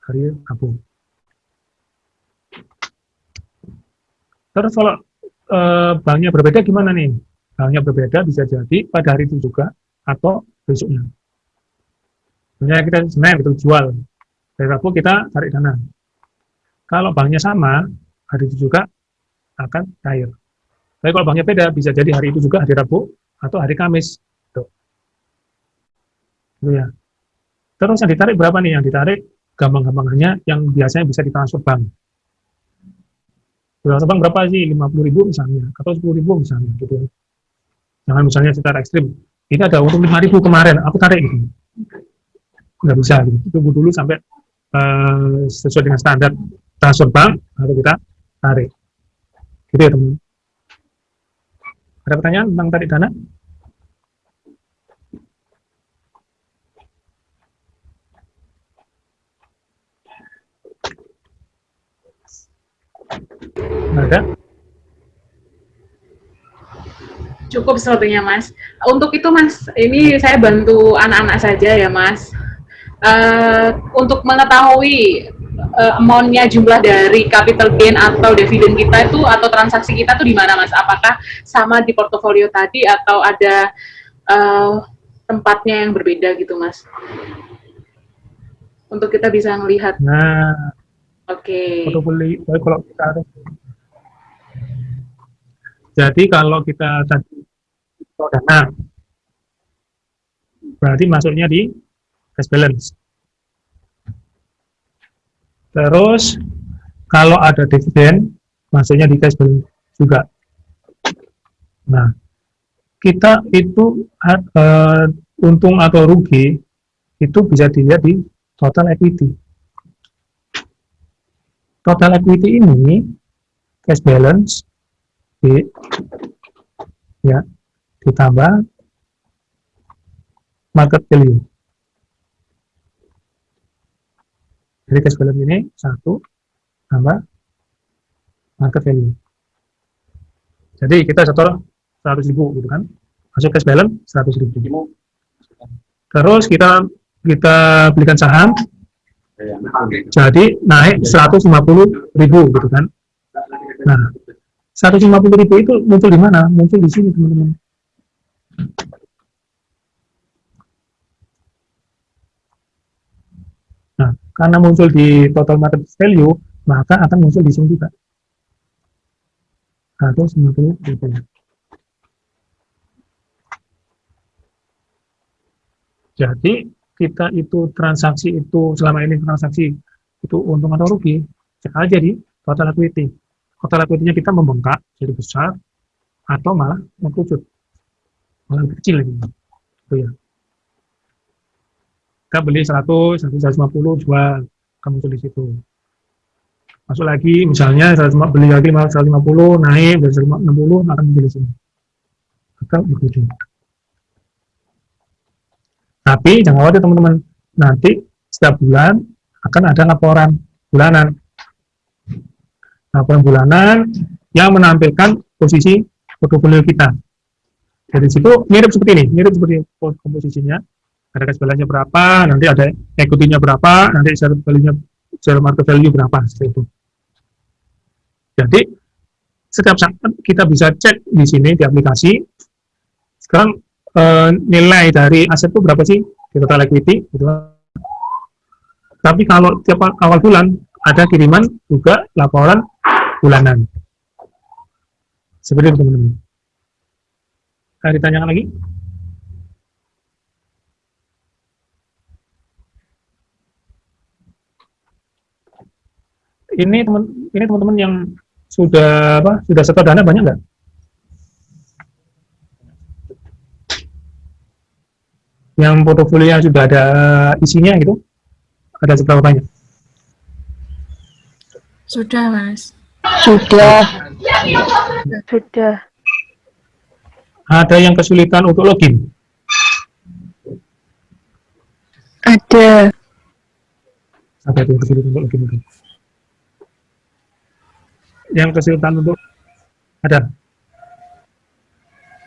hari Rabu. Terus kalau eh, banknya berbeda gimana nih? Banknya berbeda bisa jadi pada hari itu juga atau besoknya. Misalnya kita Senin itu jual, hari Rabu kita tarik dana. Kalau banknya sama, hari itu juga akan cair. Tapi kalau banknya beda, bisa jadi hari itu juga hari Rabu atau hari Kamis. Tuh. Gitu ya. Terus yang ditarik berapa nih? Yang ditarik gampang-gampangannya yang biasanya bisa ditransfer bank. Transfer bank berapa sih? 50 ribu misalnya, atau 10 ribu misalnya. Gitu. Jangan misalnya secara ekstrim. Ini ada untung 5 ribu kemarin, aku tarik gitu. Nggak bisa gitu. Tunggu dulu sampai eh, sesuai dengan standar transfer bank, baru kita tarik. Gitu ya teman. Ada pertanyaan tentang tarik dana? Ada? Cukup sepertinya Mas. Untuk itu Mas, ini saya bantu anak-anak saja ya Mas. Eh, untuk mengetahui eh, amount-nya jumlah dari capital gain atau dividen kita itu atau transaksi kita tuh di mana Mas? Apakah sama di portofolio tadi atau ada eh, tempatnya yang berbeda gitu Mas? Untuk kita bisa melihat. Nah, Oke. baik kalau kita jadi kalau kita tadi dana berarti masuknya di cash balance terus kalau ada dividen masuknya di cash balance juga. Nah, kita itu uh, untung atau rugi itu bisa dilihat di total equity. Total equity ini cash balance di ya ditambah market value. Jadi cash balance ini satu tambah market value. Jadi kita setor 100 ribu gitu kan, masuk cash balance 100 ribu. Terus kita kita belikan saham, jadi naik 150 ribu gitu kan. Nah, 150 ribu itu muncul di mana? Muncul di sini teman-teman. Nah, karena muncul di total market value, maka akan muncul di sini juga. 150 ribu. Jadi, kita itu transaksi itu, selama ini transaksi itu untung atau rugi, cek aja di total equity. Total equity-nya kita membengkak, jadi besar, atau malah mengkucut. Malah kecil lagi. Itu ya kita beli 100, 150 jual, kamu muncul di situ. Masuk lagi, misalnya 100, beli lagi 150, naik, dari 160, akan muncul di sini. Atau di. Tapi jangan khawatir teman-teman, nanti setiap bulan akan ada laporan bulanan. Laporan bulanan yang menampilkan posisi portofolio kita. Dari situ mirip seperti ini, mirip seperti komposisinya cash balance berapa, nanti ada equity-nya berapa, nanti share value-nya share market value berapa seperti itu. Jadi setiap saat kita bisa cek di sini di aplikasi. Sekarang e, nilai dari aset itu berapa sih di total equity gitu. Tapi kalau tiap awal bulan ada kiriman juga laporan bulanan. Seperti itu teman-teman. Ada ditanyakan lagi? Ini teman ini teman-teman yang sudah apa sudah setor dana banyak nggak? Yang portofolio sudah ada isinya gitu? Ada seberapa banyak? Sudah, Mas. Sudah. Sudah. Ada yang kesulitan untuk login? Ada. Ada yang kesulitan untuk login? Yang kesulitan untuk ada.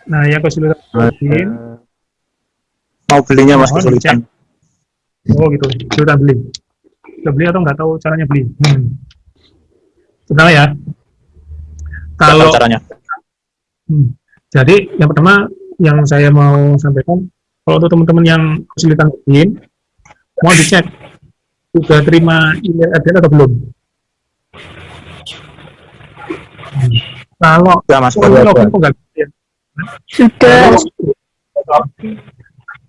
Nah, yang kesulitan login mau belinya mas kesulitan. Oh gitu, sudah beli. Sudah beli atau nggak tahu caranya beli? Hmm. Ya. Kalau caranya. Hmm. Jadi yang pertama yang saya mau sampaikan, kalau untuk teman-teman yang kesulitan login, mau dicek sudah terima email address atau belum? Kalau ya, mas, login kok nggak bisa? Sudah.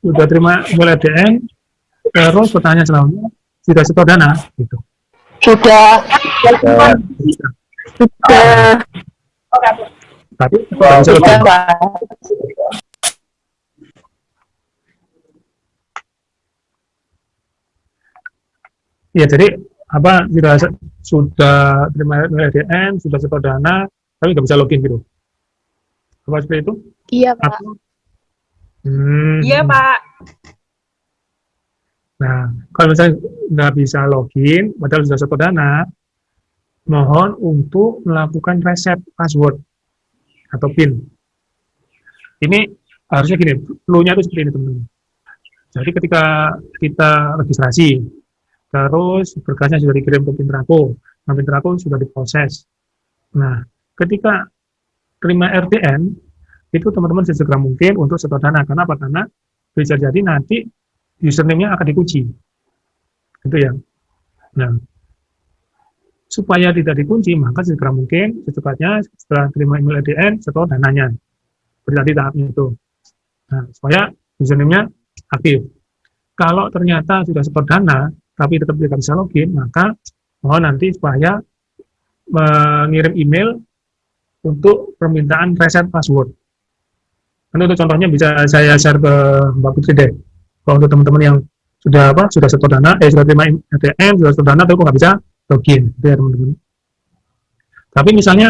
Sudah terima email ADN, terus pertanyaan selanjutnya, sudah setor dana? Gitu. Sudah. Sudah. Sudah. Tapi login. Ya, jadi apa sudah sudah terima LDN, sudah setor dana, tapi nggak bisa login gitu. Apa seperti itu? Iya, Pak. Atau, hmm, Iya, Pak. Nah, kalau misalnya nggak bisa login, padahal sudah setor dana, mohon untuk melakukan reset password atau PIN. Ini harusnya gini, flow-nya itu seperti ini teman-teman. Jadi ketika kita registrasi, terus berkasnya sudah dikirim ke Pintrako, nah Pintrako sudah diproses. Nah, ketika terima RTN, itu teman-teman sesegera mungkin untuk setor dana. Karena apa? Karena bisa jadi nanti username-nya akan dikunci. Itu ya. Nah, supaya tidak dikunci, maka segera mungkin secepatnya setelah terima email RTN, setor dananya. Berarti tahapnya itu. Nah, supaya username-nya aktif. Kalau ternyata sudah setor dana, tapi tetap tidak bisa login, maka mohon nanti supaya mengirim email untuk permintaan reset password. Ini untuk contohnya bisa saya share ke Mbak Putri deh. Kalau untuk teman-teman yang sudah apa sudah setor dana, eh sudah terima ATM, sudah setor dana, tapi kok nggak bisa login, gitu ya teman-teman. Tapi misalnya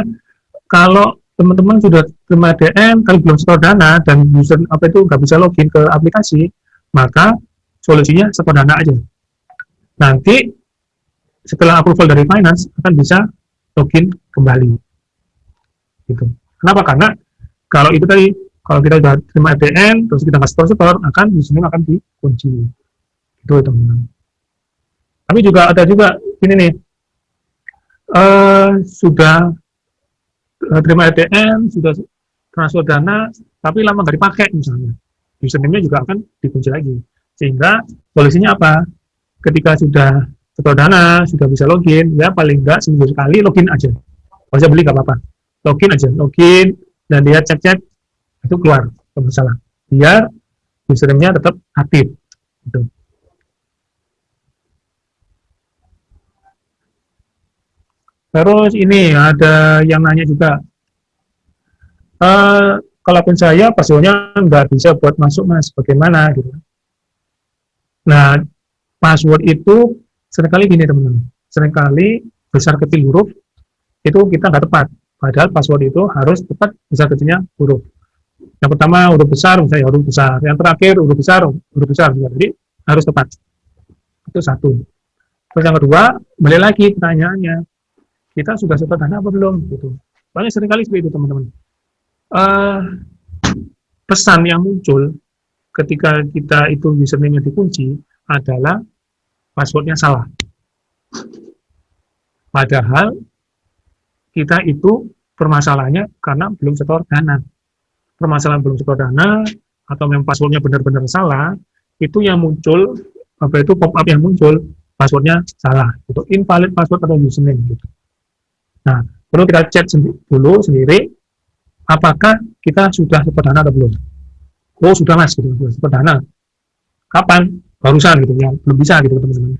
kalau teman-teman sudah terima ATM, tapi belum setor dana dan user apa itu nggak bisa login ke aplikasi, maka solusinya setor dana aja. Nanti setelah approval dari finance akan bisa login kembali. Gitu. Kenapa? Karena kalau itu tadi kalau kita sudah terima ATM terus kita nggak setor-setor akan username akan dikunci. Itu teman-teman. Tapi juga ada juga ini nih eh sudah eh, terima ATM, sudah transfer dana, tapi lama nggak dipakai misalnya. Username-nya juga akan dikunci lagi. Sehingga solusinya apa? Ketika sudah setor dana, sudah bisa login, ya paling nggak seminggu sekali login aja. Kalau saya beli nggak apa-apa. Login aja, login, dan dia cek-cek, itu keluar, nggak masalah. Biar username-nya tetap aktif. Gitu. Terus ini ada yang nanya juga, eh kalaupun saya passwordnya nggak bisa buat masuk mas, bagaimana gitu. Nah, password itu sering kali gini teman-teman, sering kali besar kecil huruf itu kita nggak tepat. Padahal password itu harus tepat besar kecilnya huruf. Yang pertama huruf besar, misalnya huruf besar. Yang terakhir huruf besar, huruf besar. Jadi harus tepat. Itu satu. Terus yang kedua, balik lagi pertanyaannya, kita sudah setor dana apa belum? Gitu. Banyak sering kali seperti itu teman-teman. Eh, pesan yang muncul ketika kita itu username-nya dikunci adalah passwordnya salah. Padahal kita itu permasalahannya karena belum setor dana. Permasalahan belum setor dana atau memang passwordnya benar-benar salah, itu yang muncul apa itu pop up yang muncul passwordnya salah, itu invalid password atau username gitu. Nah, perlu kita cek sendi dulu sendiri apakah kita sudah setor dana atau belum. Oh sudah mas, gitu, sudah setor dana. Kapan? Barusan gitu ya, belum bisa gitu teman-teman.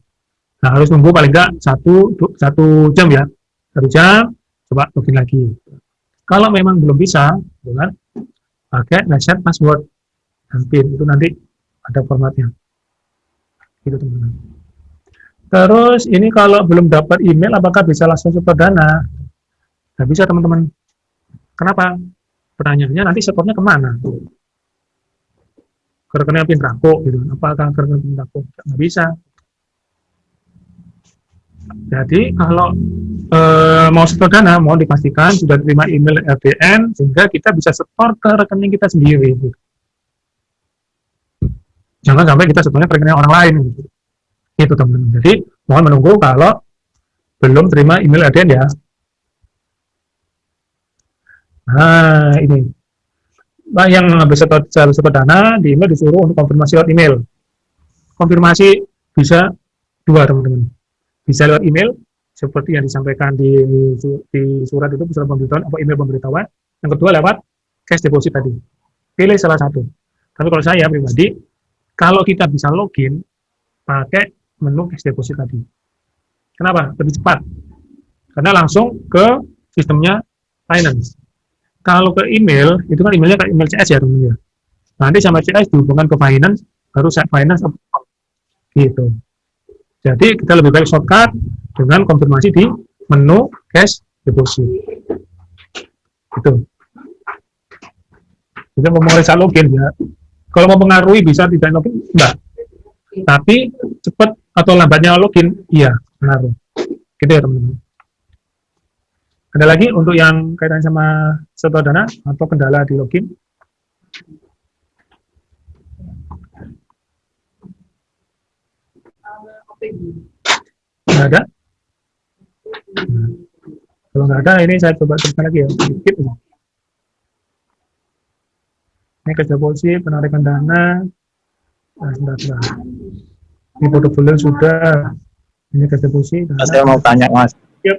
Nah harus nunggu paling enggak satu satu jam ya, satu jam coba login lagi. Kalau memang belum bisa, kan, pakai reset password dan PIN itu nanti ada formatnya. Gitu teman-teman. Terus ini kalau belum dapat email, apakah bisa langsung setor dana? Nggak bisa teman-teman. Kenapa? Pertanyaannya nanti setornya ke mana? Ke rekening Pintrako gitu. Apakah ke rekening Pintrako? Nggak bisa. Jadi kalau e, mau setor dana, mau dipastikan sudah terima email RTN sehingga kita bisa setor ke rekening kita sendiri. Jangan sampai kita setornya ke rekening orang lain. Gitu. Itu teman-teman. Jadi mohon menunggu kalau belum terima email RTN ya. Nah ini. Nah, yang habis setor, setor dana di email disuruh untuk konfirmasi lewat email. Konfirmasi bisa dua teman-teman bisa lewat email seperti yang disampaikan di, di surat itu surat pemberitahuan atau email pemberitahuan. Yang kedua lewat cash deposit tadi. Pilih salah satu. Tapi kalau saya pribadi kalau kita bisa login pakai menu cash deposit tadi. Kenapa? lebih cepat. Karena langsung ke sistemnya finance. Kalau ke email itu kan emailnya ke email CS ya teman-teman nanti sama CS dihubungkan ke finance baru saya finance gitu jadi kita lebih baik shortcut dengan konfirmasi di menu cash deposit. Gitu. Jadi mau merisa login ya. Kalau mau mengaruhi bisa tidak login, enggak. Tapi cepat atau lambatnya login, iya, pengaruh. Gitu ya teman-teman. Ada lagi untuk yang kaitan sama setor dana atau kendala di login? Nggak ada? Nah, kalau nggak ada, ini saya coba teruskan lagi ya, sedikit. Ini kerja polisi, penarikan dana. Nah, sebentar, sebentar. Ini portofolio sudah. Ini kerja polisi. Dana. Saya mau tanya mas. Yep.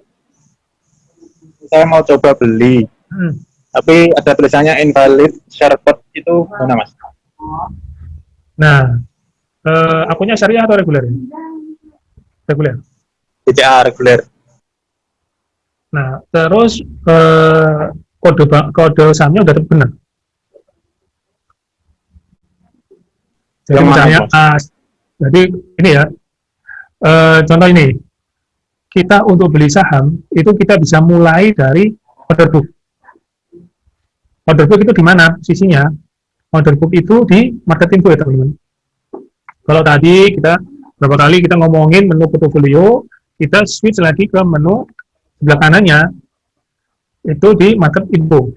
Saya mau coba beli, Hmm. tapi ada tulisannya invalid share code itu mana mas? Nah, eh, akunnya syariah atau reguler? Reguler. BCA reguler. Nah, terus eh, kode kode sahamnya udah benar. Jadi Yang misalnya as, jadi ini ya, eh, contoh ini, kita untuk beli saham itu kita bisa mulai dari order book. Order book itu di mana posisinya? Order book itu di market info ya teman-teman. Kalau tadi kita berapa kali kita ngomongin menu portfolio, kita switch lagi ke menu sebelah kanannya itu di market info.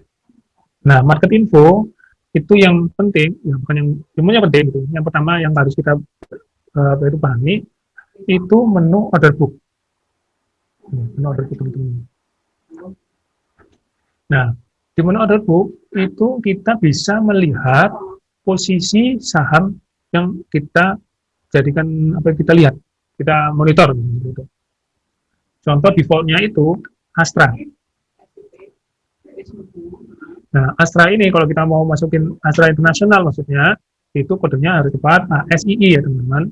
Nah, market info itu yang penting, ya bukan yang semuanya penting itu. Yang pertama yang harus kita uh, baru pahami itu menu order book. Nah, Menu order book teman-teman. Nah, di menu order book itu kita bisa melihat posisi saham yang kita jadikan apa yang kita lihat, kita monitor. Gitu. Contoh defaultnya itu Astra. Nah, Astra ini kalau kita mau masukin Astra Internasional maksudnya, itu kodenya harus tepat ASII ya teman-teman.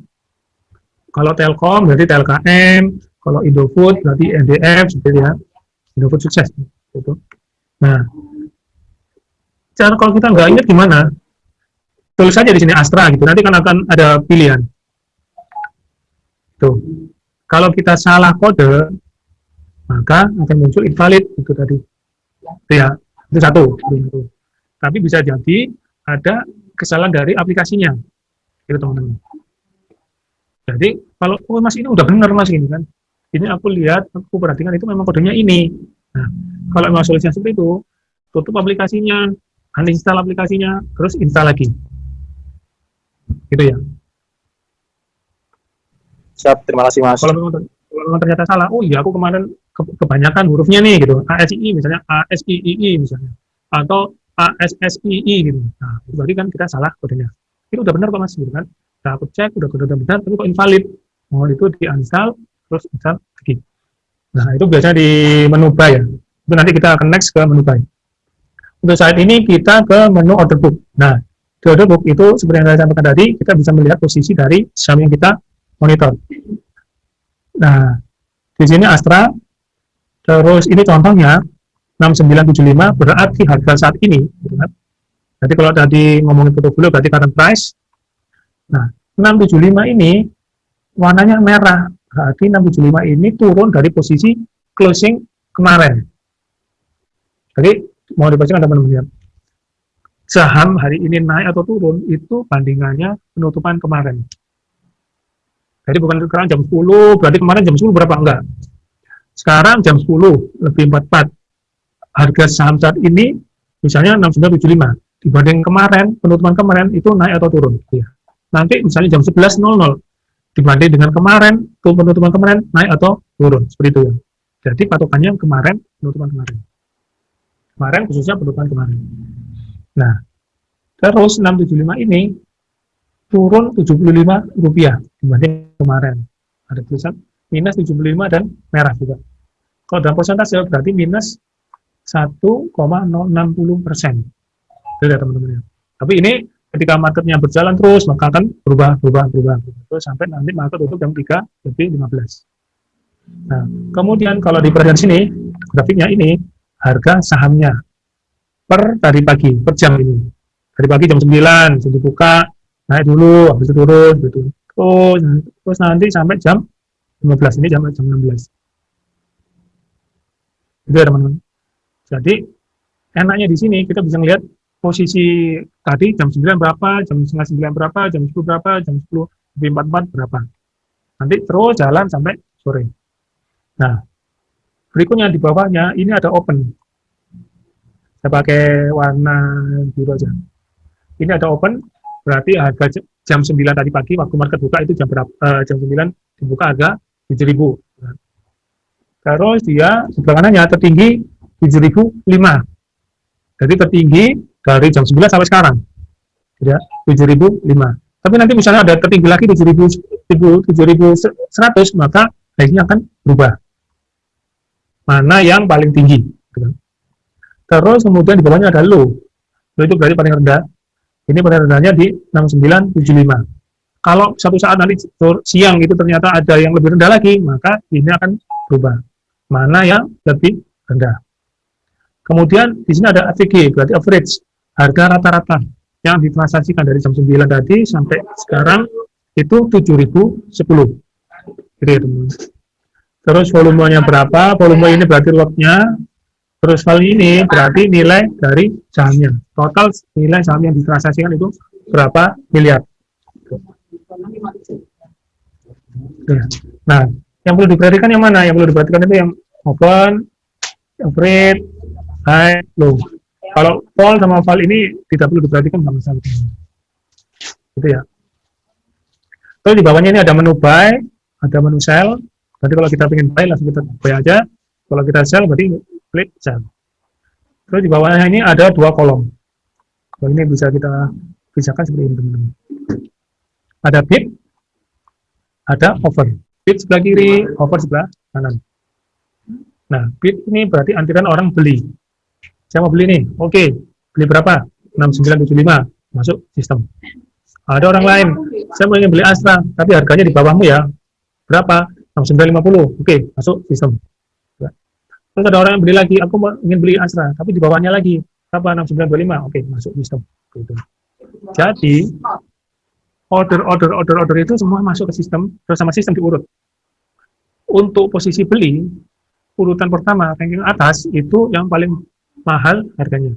Kalau Telkom berarti TLKM, kalau Indofood berarti NDF, seperti ya. Indofood sukses. Gitu. Nah, cara kalau kita nggak ingat gimana, tulis saja di sini Astra gitu, nanti kan akan ada pilihan. Tuh. Kalau kita salah kode, maka akan muncul invalid itu tadi. Ya, itu satu. itu satu. Tapi bisa jadi ada kesalahan dari aplikasinya. Itu teman-teman. Jadi kalau oh mas ini udah benar mas ini kan. Ini aku lihat, aku perhatikan itu memang kodenya ini. Nah, kalau memang solusinya seperti itu, tutup aplikasinya, uninstall aplikasinya, terus install lagi. Gitu ya. Siap, terima kasih Mas. kalau memang, kalau memang ternyata salah, oh iya aku kemarin ke- kebanyakan hurufnya nih gitu, ASII misalnya, ASIII misalnya, atau ASSII gitu. Nah, itu berarti kan kita salah kodenya. Itu udah benar kok mas, gitu kan. Nah, aku cek, udah udah benar, tapi kok invalid. Oh, itu di uninstall, terus install lagi. Nah, itu biasanya di menu buy ya. Itu nanti kita akan next ke menu buy. Untuk saat ini kita ke menu order book. Nah, di order book itu seperti yang saya sampaikan tadi, kita bisa melihat posisi dari saham yang kita monitor. Nah, di sini Astra, terus ini contohnya 6975 berarti harga saat ini. Gitu kan. Jadi kalau tadi ngomongin portfolio berarti current price. Nah, 675 ini warnanya merah. Berarti 675 ini turun dari posisi closing kemarin. Jadi mau dibacakan teman-teman. Saham hari ini naik atau turun itu bandingannya penutupan kemarin. Jadi bukan sekarang jam 10, berarti kemarin jam 10 berapa? Enggak. Sekarang jam 10, lebih 44. Harga saham saat ini, misalnya 6975. Dibanding kemarin, penutupan kemarin, itu naik atau turun. Ya. Nanti misalnya jam 11.00, dibanding dengan kemarin, penutupan kemarin, naik atau turun. Seperti itu ya. Jadi patokannya kemarin, penutupan kemarin. Kemarin khususnya penutupan kemarin. Nah, terus 675 ini, turun 75 rupiah dibanding kemarin. Ada tulisan minus 75 dan merah juga. Kalau dalam persentase berarti minus 1,060 persen. Ya teman-teman. Tapi ini ketika marketnya berjalan terus, maka akan berubah, berubah, berubah, berubah. Terus sampai nanti market tutup jam 3 lebih 15. Nah, kemudian kalau di perhatian sini, grafiknya ini, harga sahamnya per tadi pagi, per jam ini. Dari pagi jam 9, jadi buka, naik dulu, habis itu turun, gitu. Terus, terus nanti sampai jam 15, ini sampai jam 16. Itu ya teman-teman. Jadi, enaknya di sini kita bisa melihat posisi tadi jam 9 berapa, jam setengah 9 berapa, jam 10 berapa, jam 10 lebih 44 berapa. Nanti terus jalan sampai sore. Nah, berikutnya di bawahnya ini ada open. Saya pakai warna biru aja. Ini ada open, berarti harga jam 9 tadi pagi waktu market buka itu jam berapa? eh, jam 9 dibuka harga 7.000. Nah. Terus dia sebelah kanannya tertinggi 7.005. Jadi tertinggi dari jam 9 sampai sekarang. Ya, 7.005. Tapi nanti misalnya ada tertinggi lagi 7.000 7.100 maka baiknya akan berubah. Mana yang paling tinggi. gitu. Terus kemudian di bawahnya ada low. Low itu berarti paling rendah. Ini paling rendahnya di 6975. Kalau satu saat nanti siang itu ternyata ada yang lebih rendah lagi, maka ini akan berubah. Mana yang lebih rendah. Kemudian di sini ada AVG, berarti average, harga rata-rata yang ditransaksikan dari jam 9 tadi sampai sekarang itu 7010. Gitu ya. Terus volumenya berapa? Volume ini berarti lotnya. Terus kali ini berarti nilai dari sahamnya. Total nilai saham yang ditransaksikan itu berapa miliar. Nah, yang perlu diperhatikan yang mana? Yang perlu diperhatikan itu yang open, average, high, low. Kalau fall sama fall ini tidak perlu diperhatikan sama sekali. Gitu ya. Terus di bawahnya ini ada menu buy, ada menu sell. Berarti kalau kita ingin buy langsung kita buy aja. Kalau kita sell berarti klik sell. Terus di bawahnya ini ada dua kolom. Kalau ini bisa kita pisahkan seperti ini teman-teman. Ada bid, ada over. Bid sebelah kiri, over sebelah kanan. Nah, bid ini berarti antrian orang beli. Mau beli nih, oke. Beli berapa? 6975, masuk sistem. Ada orang lain, saya mau ingin beli Astra, tapi harganya di bawahmu ya. Berapa? 6950, oke, masuk sistem. Terus ada orang yang beli lagi, aku ingin beli Astra, tapi di bawahnya lagi. Berapa? 6925, oke, masuk sistem. Gitu. Jadi, order, order, order, order itu semua masuk ke sistem, terus sama sistem diurut. Untuk posisi beli, urutan pertama, ranking atas, itu yang paling mahal harganya.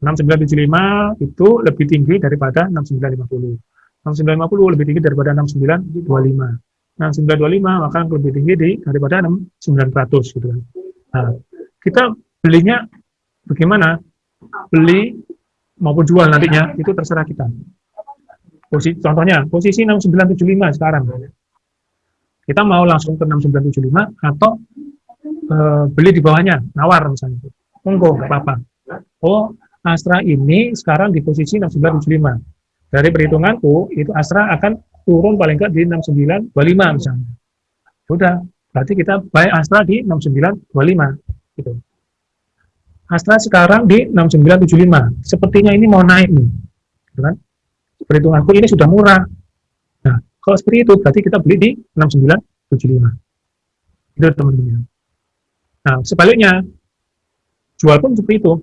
6975 itu lebih tinggi daripada 6950. 6950 lebih tinggi daripada 6925. 6925 maka lebih tinggi di, daripada 6900 gitu kan. Nah, kita belinya bagaimana? Beli maupun jual nantinya itu terserah kita. Posisi, contohnya posisi 6975 sekarang. Kita mau langsung ke 6975 atau e, beli di bawahnya, nawar misalnya monggo apa-apa. Oh, Astra ini sekarang di posisi 6975. Dari perhitunganku, itu Astra akan turun paling nggak di 6925 misalnya. Sudah, berarti kita buy Astra di 6925. Gitu. Astra sekarang di 6975. Sepertinya ini mau naik nih. Gitu kan? Perhitunganku ini sudah murah. Nah, kalau seperti itu, berarti kita beli di 6975. Itu teman-teman. Nah, sebaliknya, Jual pun seperti itu.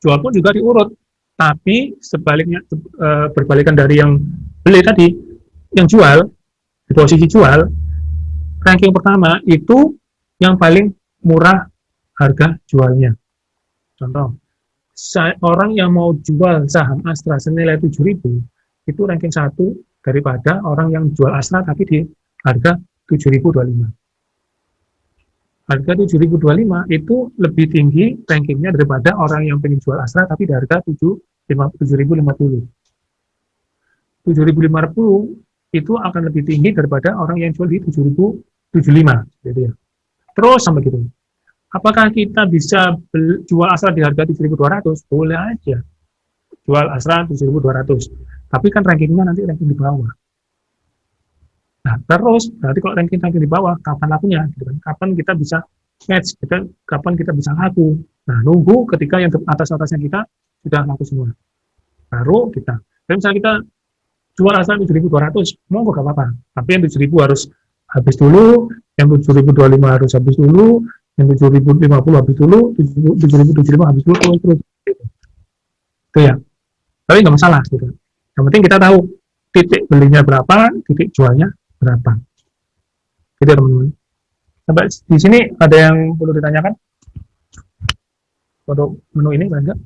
Jual pun juga diurut. Tapi sebaliknya e, berbalikan dari yang beli tadi, yang jual di posisi jual ranking pertama itu yang paling murah harga jualnya. Contoh, orang yang mau jual saham Astra senilai 7.000 itu ranking satu daripada orang yang jual Astra tapi di harga 7.025 harga 7025 itu lebih tinggi rankingnya daripada orang yang pengen jual Astra tapi di harga 7050 7050 itu akan lebih tinggi daripada orang yang jual di 7075 gitu ya terus sama gitu apakah kita bisa jual Astra di harga 7200 boleh aja jual Astra 7200 tapi kan rankingnya nanti ranking di bawah Nah, terus berarti kalau ranking ranking di bawah, kapan lakunya? Gitu kan? Kapan kita bisa match? Kita, kapan kita bisa laku? Nah, nunggu ketika yang atas-atasnya kita sudah laku semua. Baru kita. Dan misalnya kita jual asal 7.200, mau gak apa-apa. Tapi yang 7.000 harus habis dulu, yang 7.025 harus habis dulu, yang 7.050 habis dulu, 7.075 habis dulu, terus, terus. Itu ya. Tapi nggak masalah gitu. Yang penting kita tahu titik belinya berapa, titik jualnya berapa. Gitu teman-teman. Sampai di sini ada yang perlu ditanyakan? Untuk menu ini enggak?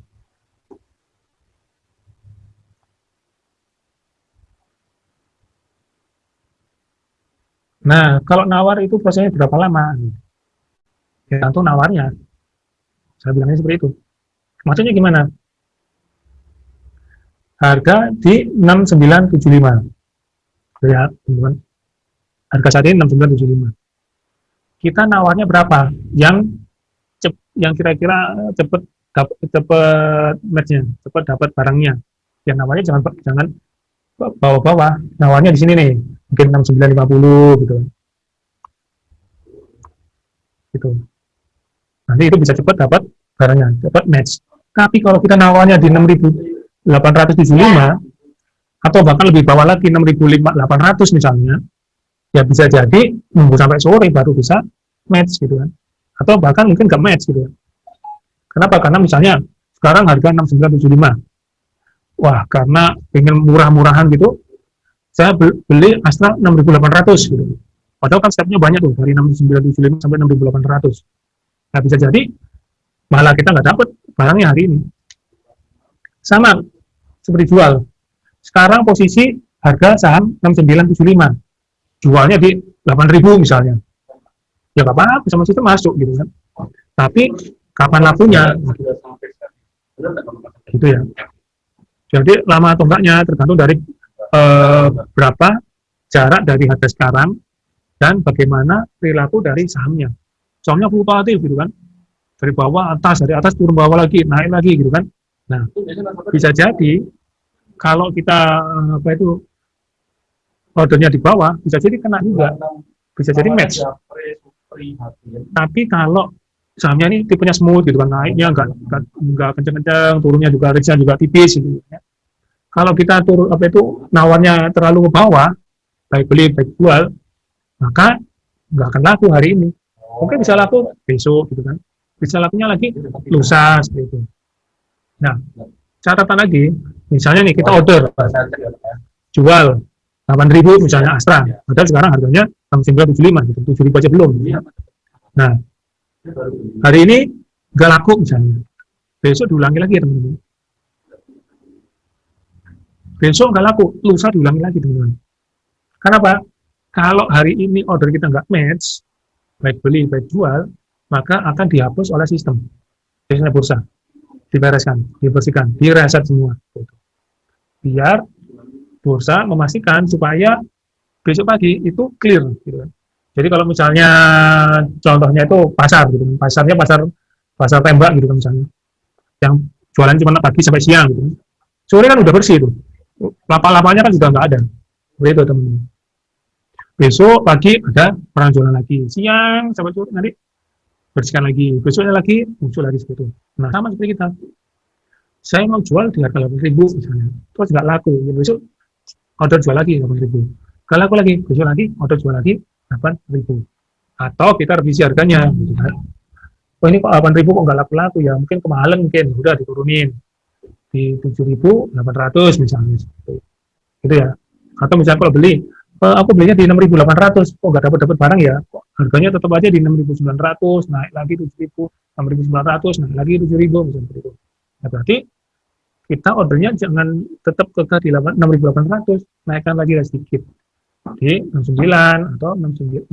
Nah, kalau nawar itu prosesnya berapa lama? Tergantung nawarnya. Saya bilangnya seperti itu. Maksudnya gimana? Harga di 6975. Lihat, teman-teman harga saat ini 6975 kita nawarnya berapa yang cep, yang kira-kira cepet dapat cepet matchnya cepet dapat barangnya yang nawarnya jangan jangan bawa-bawa nawarnya di sini nih mungkin 6950 gitu gitu nanti itu bisa cepat dapat barangnya dapat match tapi kalau kita nawarnya di 6875 atau bahkan lebih bawah lagi 6800 misalnya ya bisa jadi nunggu sampai sore baru bisa match gitu kan atau bahkan mungkin nggak match gitu ya. Kenapa? Karena misalnya sekarang harga 6975. Wah, karena pengen murah-murahan gitu, saya beli Astra 6800 gitu. Padahal kan stepnya banyak tuh, dari 6975 sampai 6800. Nah, bisa jadi malah kita nggak dapat barangnya hari ini. Sama, seperti jual. Sekarang posisi harga saham 6975. Jualnya di 8000 misalnya. Ya nggak apa-apa, sama situ masuk gitu kan. Tapi kapan lakunya? Gitu ya. Jadi lama atau enggaknya tergantung dari eh, berapa jarak dari harga sekarang dan bagaimana perilaku dari sahamnya. Sahamnya fluktuatif gitu kan. Dari bawah atas, dari atas turun bawah lagi, naik lagi gitu kan. Nah, bisa jadi kalau kita apa itu ordernya di bawah, bisa jadi kena juga. Bisa jadi match. Tapi kalau sahamnya ini tipenya smooth gitu kan, naiknya enggak enggak, enggak kenceng-kenceng, turunnya juga risknya juga tipis gitu ya. Kalau kita turun apa itu nawarnya terlalu ke bawah, baik beli baik jual, maka nggak akan laku hari ini. Mungkin bisa laku besok gitu kan. Bisa lakunya lagi lusa seperti itu. Nah, catatan lagi, misalnya nih kita order jual 8.000 misalnya Astra, padahal sekarang harganya 975 gitu, 7.000 aja belum. Nah, hari ini nggak laku misalnya, besok diulangi lagi ya teman-teman. Besok nggak laku, lusa diulangi lagi teman-teman. Kenapa? Kalau hari ini order kita nggak match, baik beli baik jual, maka akan dihapus oleh sistem, biasanya bursa, dibereskan, dibersihkan, direset semua. Biar bursa memastikan supaya besok pagi itu clear. Gitu. Jadi kalau misalnya contohnya itu pasar, gitu, pasarnya pasar pasar tembak gitu kan misalnya, yang jualan cuma pagi sampai siang gitu. Sore kan udah bersih itu, lapa-lapanya kan sudah nggak ada. Begitu teman-teman. Besok pagi ada orang jualan lagi, siang sampai sore nanti bersihkan lagi, besoknya lagi muncul lagi seperti itu. Nah sama seperti kita. Saya mau jual di harga 8 ribu misalnya, terus nggak laku, ya besok order jual lagi 8 ribu. Nggak laku lagi, besok lagi order jual lagi 8 ribu. Atau kita revisi harganya, gitu kan. Oh ini kok 8 ribu kok nggak laku-laku ya, mungkin kemahalan mungkin, udah diturunin di 7.800 misalnya itu. Gitu ya. Atau misalnya kalau beli, eh, aku belinya di 6.800, kok nggak dapat dapat barang ya? Kok harganya tetap aja di 6.900, naik lagi 7.000, 6.900, naik lagi 7.000 misalnya seperti itu. Nah, berarti kita ordernya jangan tetap di 6.800, naikkan lagi sedikit di 69 atau 68,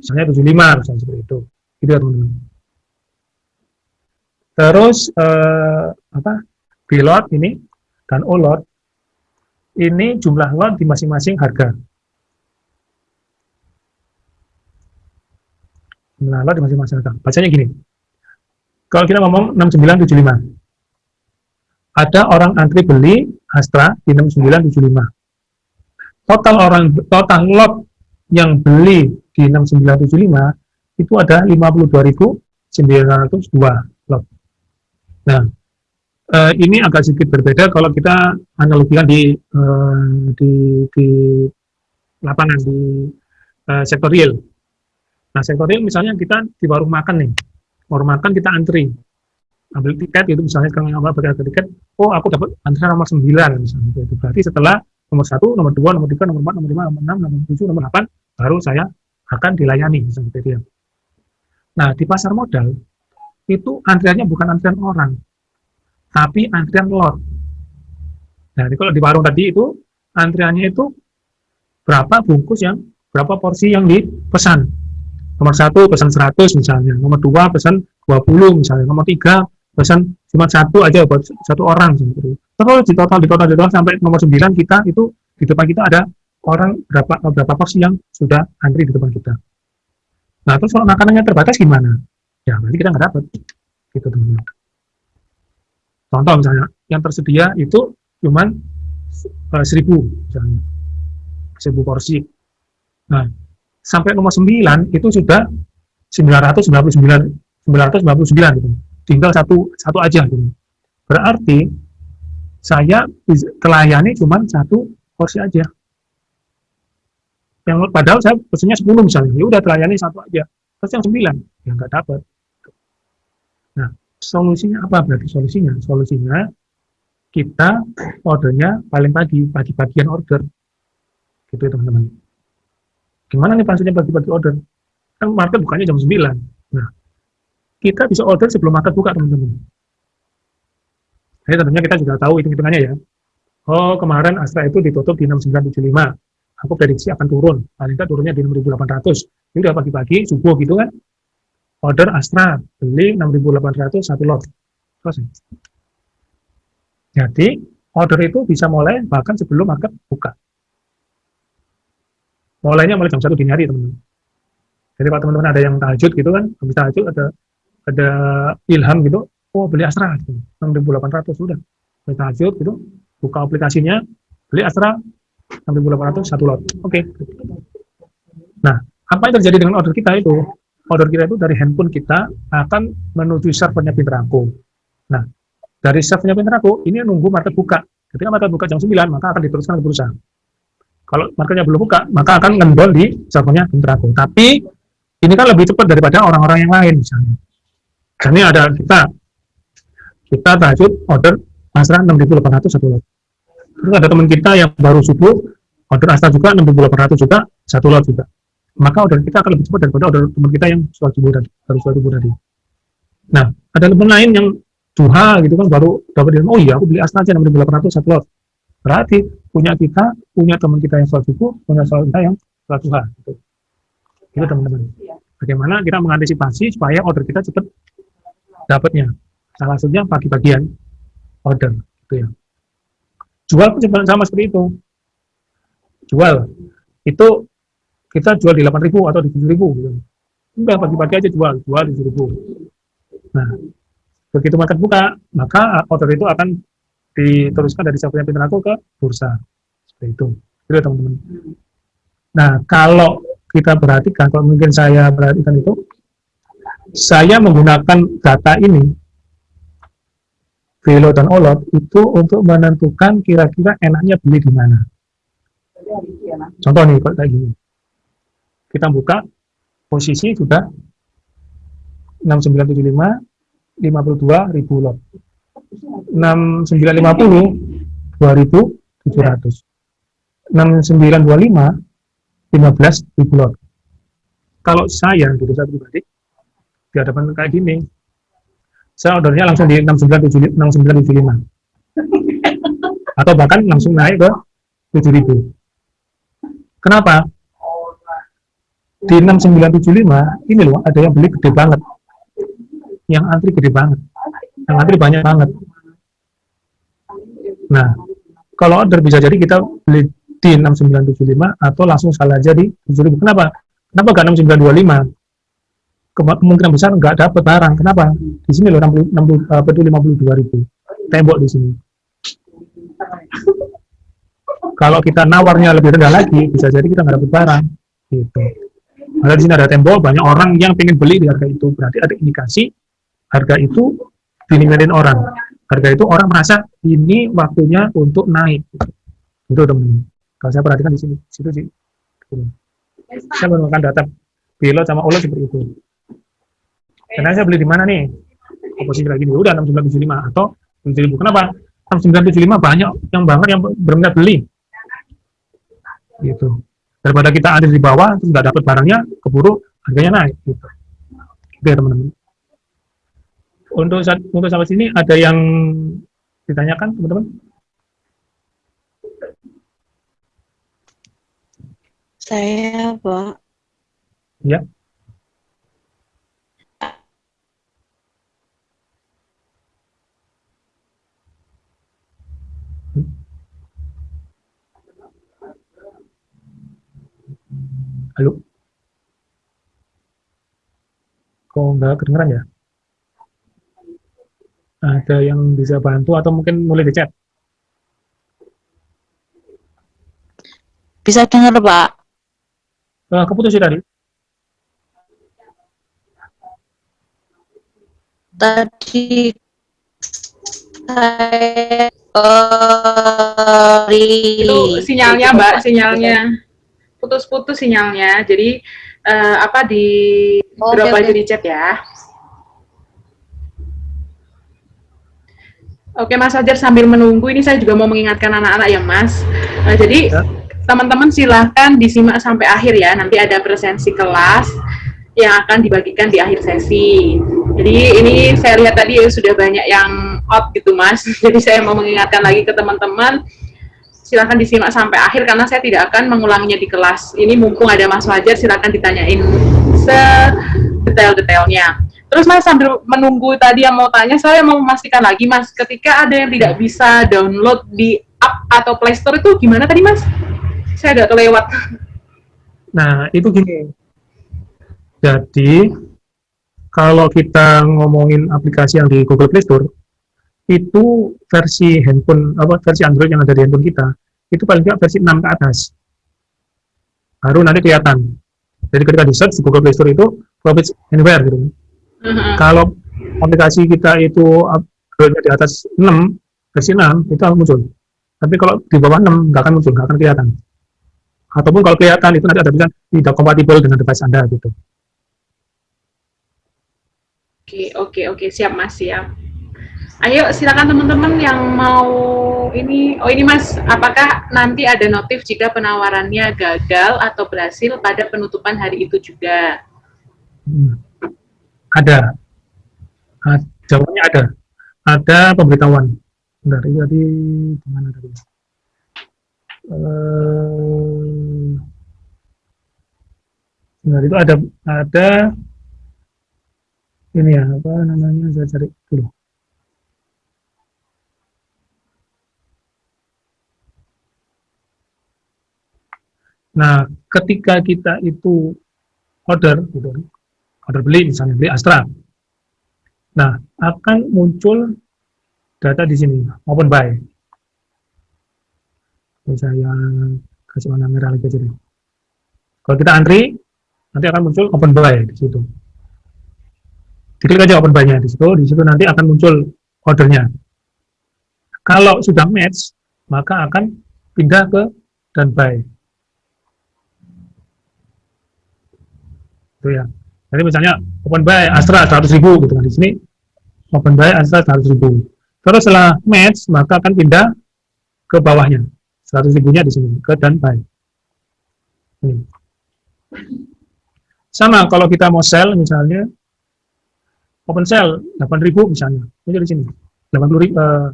misalnya 75 misalnya seperti itu. Gitu ya teman-teman. Terus eh, apa? Pilot ini dan olot ini jumlah lot di masing-masing harga. Jumlah lot di masing-masing harga. Bacanya gini. Kalau kita ngomong 6975. Ada orang antri beli Astra di 6975. Total orang total lot yang beli di 6975 itu ada 52.902 lot. Nah, uh, ini agak sedikit berbeda kalau kita analogikan di uh, di, di lapangan di uh, sektor real. Nah, sektor real misalnya kita di warung makan nih, warung makan kita antri, ambil tiket itu misalnya sekarang awal tiket, oh aku dapat antrian nomor 9 misalnya itu berarti setelah nomor satu, nomor dua, nomor tiga, nomor empat, nomor lima, nomor enam, nomor tujuh, nomor delapan, baru saya akan dilayani misalnya itu. Nah di pasar modal itu antriannya bukan antrian orang, tapi antrian lot. Nah, kalau di warung tadi itu antriannya itu berapa bungkus yang berapa porsi yang dipesan. Nomor satu pesan 100 misalnya, nomor dua pesan 20 misalnya, nomor tiga pesan cuma satu aja buat satu orang seperti. Terus di total di total di total sampai nomor 9 kita itu di depan kita ada orang berapa berapa porsi yang sudah antri di depan kita. Nah, terus kalau makanannya terbatas gimana? Ya, berarti kita nggak dapat. Gitu, teman-teman. Contoh misalnya, yang tersedia itu cuman uh, seribu misalnya, seribu porsi. Nah, sampai nomor 9 itu sudah 999 999 gitu. Tinggal satu satu aja gitu. Berarti saya telayani cuma satu porsi aja. Yang padahal saya pesennya 10 misalnya, ya udah telayani satu aja. Terus yang 9 ya nggak dapat. Nah, solusinya apa berarti solusinya? Solusinya kita ordernya paling pagi, pagi-bagian order. Gitu ya teman-teman. Gimana nih maksudnya pagi-pagi order? Kan market bukanya jam 9. Nah, kita bisa order sebelum market buka teman-teman. Jadi tentunya kita juga tahu hitung-hitungannya ya. Oh, kemarin Astra itu ditutup di 6975. Aku prediksi akan turun. Paling tidak turunnya di 6800. Ini udah pagi-pagi, subuh gitu kan. Order Astra, beli 6800 satu lot. Selesai. Jadi, order itu bisa mulai bahkan sebelum market buka. Mulainya mulai jam 1 dini hari, teman-teman. Jadi, kalau teman-teman ada yang tahajud gitu kan, habis tahajud ada ada ilham gitu, oh beli Astra, gitu. 6800 sudah. Beli tahajud gitu, buka aplikasinya, beli Astra 6800 satu lot. Oke. Nah, apa yang terjadi dengan order kita itu? Order kita itu dari handphone kita akan menuju servernya Pinterako. Nah, dari servernya Pinterako, ini nunggu market buka. Ketika market buka jam 9, maka akan diteruskan ke bursa. Kalau marketnya belum buka, maka akan ngendol di servernya Pinterako. Tapi, ini kan lebih cepat daripada orang-orang yang lain misalnya. Ini ada kita, kita tajud order Astra 6800 satu lot. Terus ada teman kita yang baru subuh, order Astra juga 6800 juga, satu lot juga. Maka order kita akan lebih cepat daripada order teman kita yang sholat subuh tadi, baru sholat subuh tadi. Nah, ada teman lain yang duha gitu kan baru dapat dia, oh iya aku beli Astra aja 6800 satu lot. Berarti punya kita, punya teman kita yang sholat subuh, punya sholat kita yang sholat duha. Gitu. Itu teman-teman. Bagaimana kita mengantisipasi supaya order kita cepat dapatnya. Salah satunya pagi-bagian order gitu ya. Jual pun sama seperti itu. Jual itu kita jual di 8.000 atau di 7.000 gitu. Udah pagi-pagi aja jual, jual di 7.000. Nah, begitu market buka, maka order itu akan diteruskan dari yang Pinterako ke bursa. Seperti itu. Itu teman-teman. Nah, kalau kita perhatikan, kalau mungkin saya perhatikan itu, saya menggunakan data ini Velo dan Olot itu untuk menentukan kira-kira enaknya beli di mana. Contoh nih, kayak gini. Kita buka, posisi sudah 6975, 52 ribu lot. 6950, 2700. 6925, 15 ribu lot. Kalau saya, gitu saya pribadi, di hadapan kayak gini, saya ordernya langsung di 6975 atau bahkan langsung naik ke 7000 kenapa? Di 6975 ini loh ada yang beli gede banget. Yang antri gede banget. Yang antri banyak banget. Nah kalau order bisa jadi kita beli di 6975 atau langsung salah aja di 7000 kenapa? Kenapa gak 6925 kemungkinan besar nggak dapat barang. Kenapa? Di sini loh 60, 60 uh, betul 52 ribu tembok di sini. Kalau kita nawarnya lebih rendah lagi, bisa jadi kita nggak dapat barang. Gitu. Ada di sini ada tembok, banyak orang yang pengen beli di harga itu. Berarti ada indikasi harga itu diminati orang. Harga itu orang merasa ini waktunya untuk naik. Itu teman-teman. Kalau saya perhatikan di sini, situ sih. Saya menggunakan data pilot sama ulo seperti itu. Karena saya beli di mana nih? Posisi lagi nih, udah 6975 atau 7000. Kenapa? 6975 banyak yang banget yang berminat beli. Gitu. Daripada kita ada di bawah, terus nggak dapat barangnya, keburu harganya naik. Gitu. Oke, ya, teman-teman. Untuk saat, untuk sampai sini ada yang ditanyakan, teman-teman? Saya, Pak. Ya. Halo? Kok nggak kedengeran ya? Ada yang bisa bantu atau mungkin mulai di chat? Bisa dengar, Pak? Uh, keputus tadi. Tadi saya uh, Itu sinyalnya, Mbak, sinyalnya putus-putus sinyalnya. Jadi uh, apa di oh, drop okay, aja di chat ya. Oke Mas Fajar sambil menunggu ini saya juga mau mengingatkan anak-anak ya Mas. Eh, jadi Ya. teman-teman silahkan disimak sampai akhir ya. Nanti ada presensi kelas yang akan dibagikan di akhir sesi. Jadi ini saya lihat tadi ya sudah banyak yang out gitu Mas. Jadi saya mau mengingatkan lagi ke teman-teman silahkan disimak sampai akhir karena saya tidak akan mengulanginya di kelas. Ini mumpung ada Mas Fajar silahkan ditanyain sedetail-detailnya. Terus Mas sambil menunggu tadi yang mau tanya, saya mau memastikan lagi Mas, ketika ada yang tidak bisa download di app atau Play Store itu gimana tadi Mas? Saya agak kelewat. Nah, itu gini. Jadi, kalau kita ngomongin aplikasi yang di Google Play Store, itu versi handphone, apa versi Android yang ada di handphone kita, itu paling tidak versi 6 ke atas. Baru nanti kelihatan. Jadi ketika di search di Google Play Store itu, Profits Anywhere gitu. Mhm. Kalau aplikasi kita itu di atas 6, versi 6, itu akan muncul. Tapi kalau di bawah 6, nggak akan muncul, nggak akan kelihatan. Ataupun kalau kelihatan, itu nanti ada tulisan tidak kompatibel dengan device Anda gitu. Oke, oke, oke, siap Mas, siap. Ayo silakan teman-teman yang mau ini, oh ini Mas, apakah nanti ada notif jika penawarannya gagal atau berhasil pada penutupan hari itu juga? Hmm. Ada. Ah, jawabannya ada. Ada pemberitahuan. Ini tadi di mana tadi? Eh, itu ada ada ini ya apa namanya saya cari dulu. Nah, ketika kita itu order, gitu, order beli misalnya beli Astra, nah akan muncul data di sini open buy. Ini saya kasih warna merah lagi aja deh. Kalau kita antri, nanti akan muncul open buy di situ. Diklik aja open buy-nya di situ, di situ nanti akan muncul ordernya. Kalau sudah match, maka akan pindah ke dan buy. Itu ya. Jadi misalnya open buy Astra 100.000 gitu kan di sini open buy Astra 100.000. Terus setelah match maka akan pindah ke bawahnya 100 ribunya di sini ke dan buy. Ini. Sama kalau kita mau sell misalnya open sell 8.000 misalnya ini di sini 80 ribu, eh,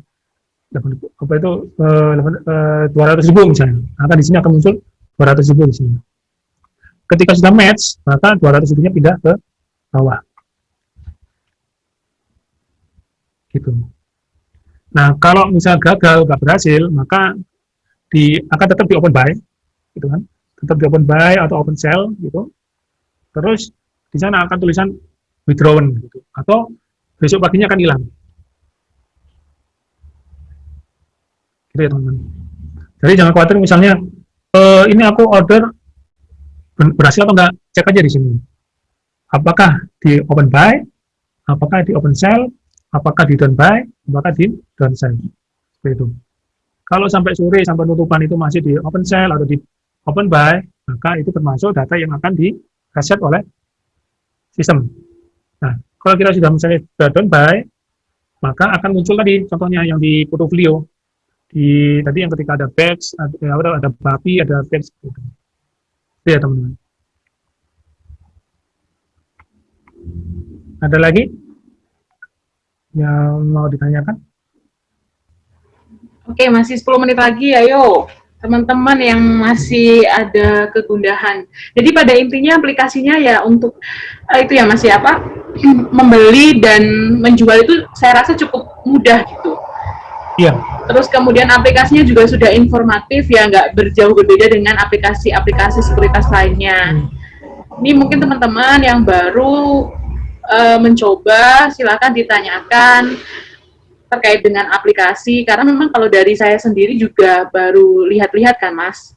80 apa itu eh, 200 ribu misalnya maka di sini akan muncul 200 ribu di sini ketika sudah match maka 200 ribunya pindah ke bawah. Gitu. Nah kalau misalnya gagal nggak berhasil maka di akan tetap di open buy gitu kan. Tetap di open buy atau open sell gitu. Terus di sana akan tulisan withdrawn gitu. Atau besok paginya akan hilang. Gitu ya teman-teman. Jadi jangan khawatir misalnya eh, ini aku order berhasil atau enggak? Cek aja di sini. Apakah di open buy? Apakah di open sell? Apakah di down buy apakah di down sell seperti itu. Kalau sampai sore sampai penutupan itu masih di open sell atau di open buy maka itu termasuk data yang akan di reset oleh sistem. Nah kalau kita sudah misalnya sudah down buy maka akan muncul tadi contohnya yang di portfolio. Di tadi yang ketika ada batch ada ada, ada bapi ada batch gitu. Itu ya teman-teman ada lagi yang mau ditanyakan Oke, masih 10 menit lagi, ayo teman-teman yang masih ada kegundahan. Jadi pada intinya aplikasinya ya untuk eh, itu ya Mas ya apa membeli dan menjual itu saya rasa cukup mudah gitu. Iya. Terus kemudian aplikasinya juga sudah informatif ya nggak berjauh berbeda dengan aplikasi-aplikasi sekuritas lainnya. Ini mungkin teman-teman yang baru eh, mencoba silakan ditanyakan terkait dengan aplikasi. Karena memang kalau dari saya sendiri juga baru lihat-lihat kan mas.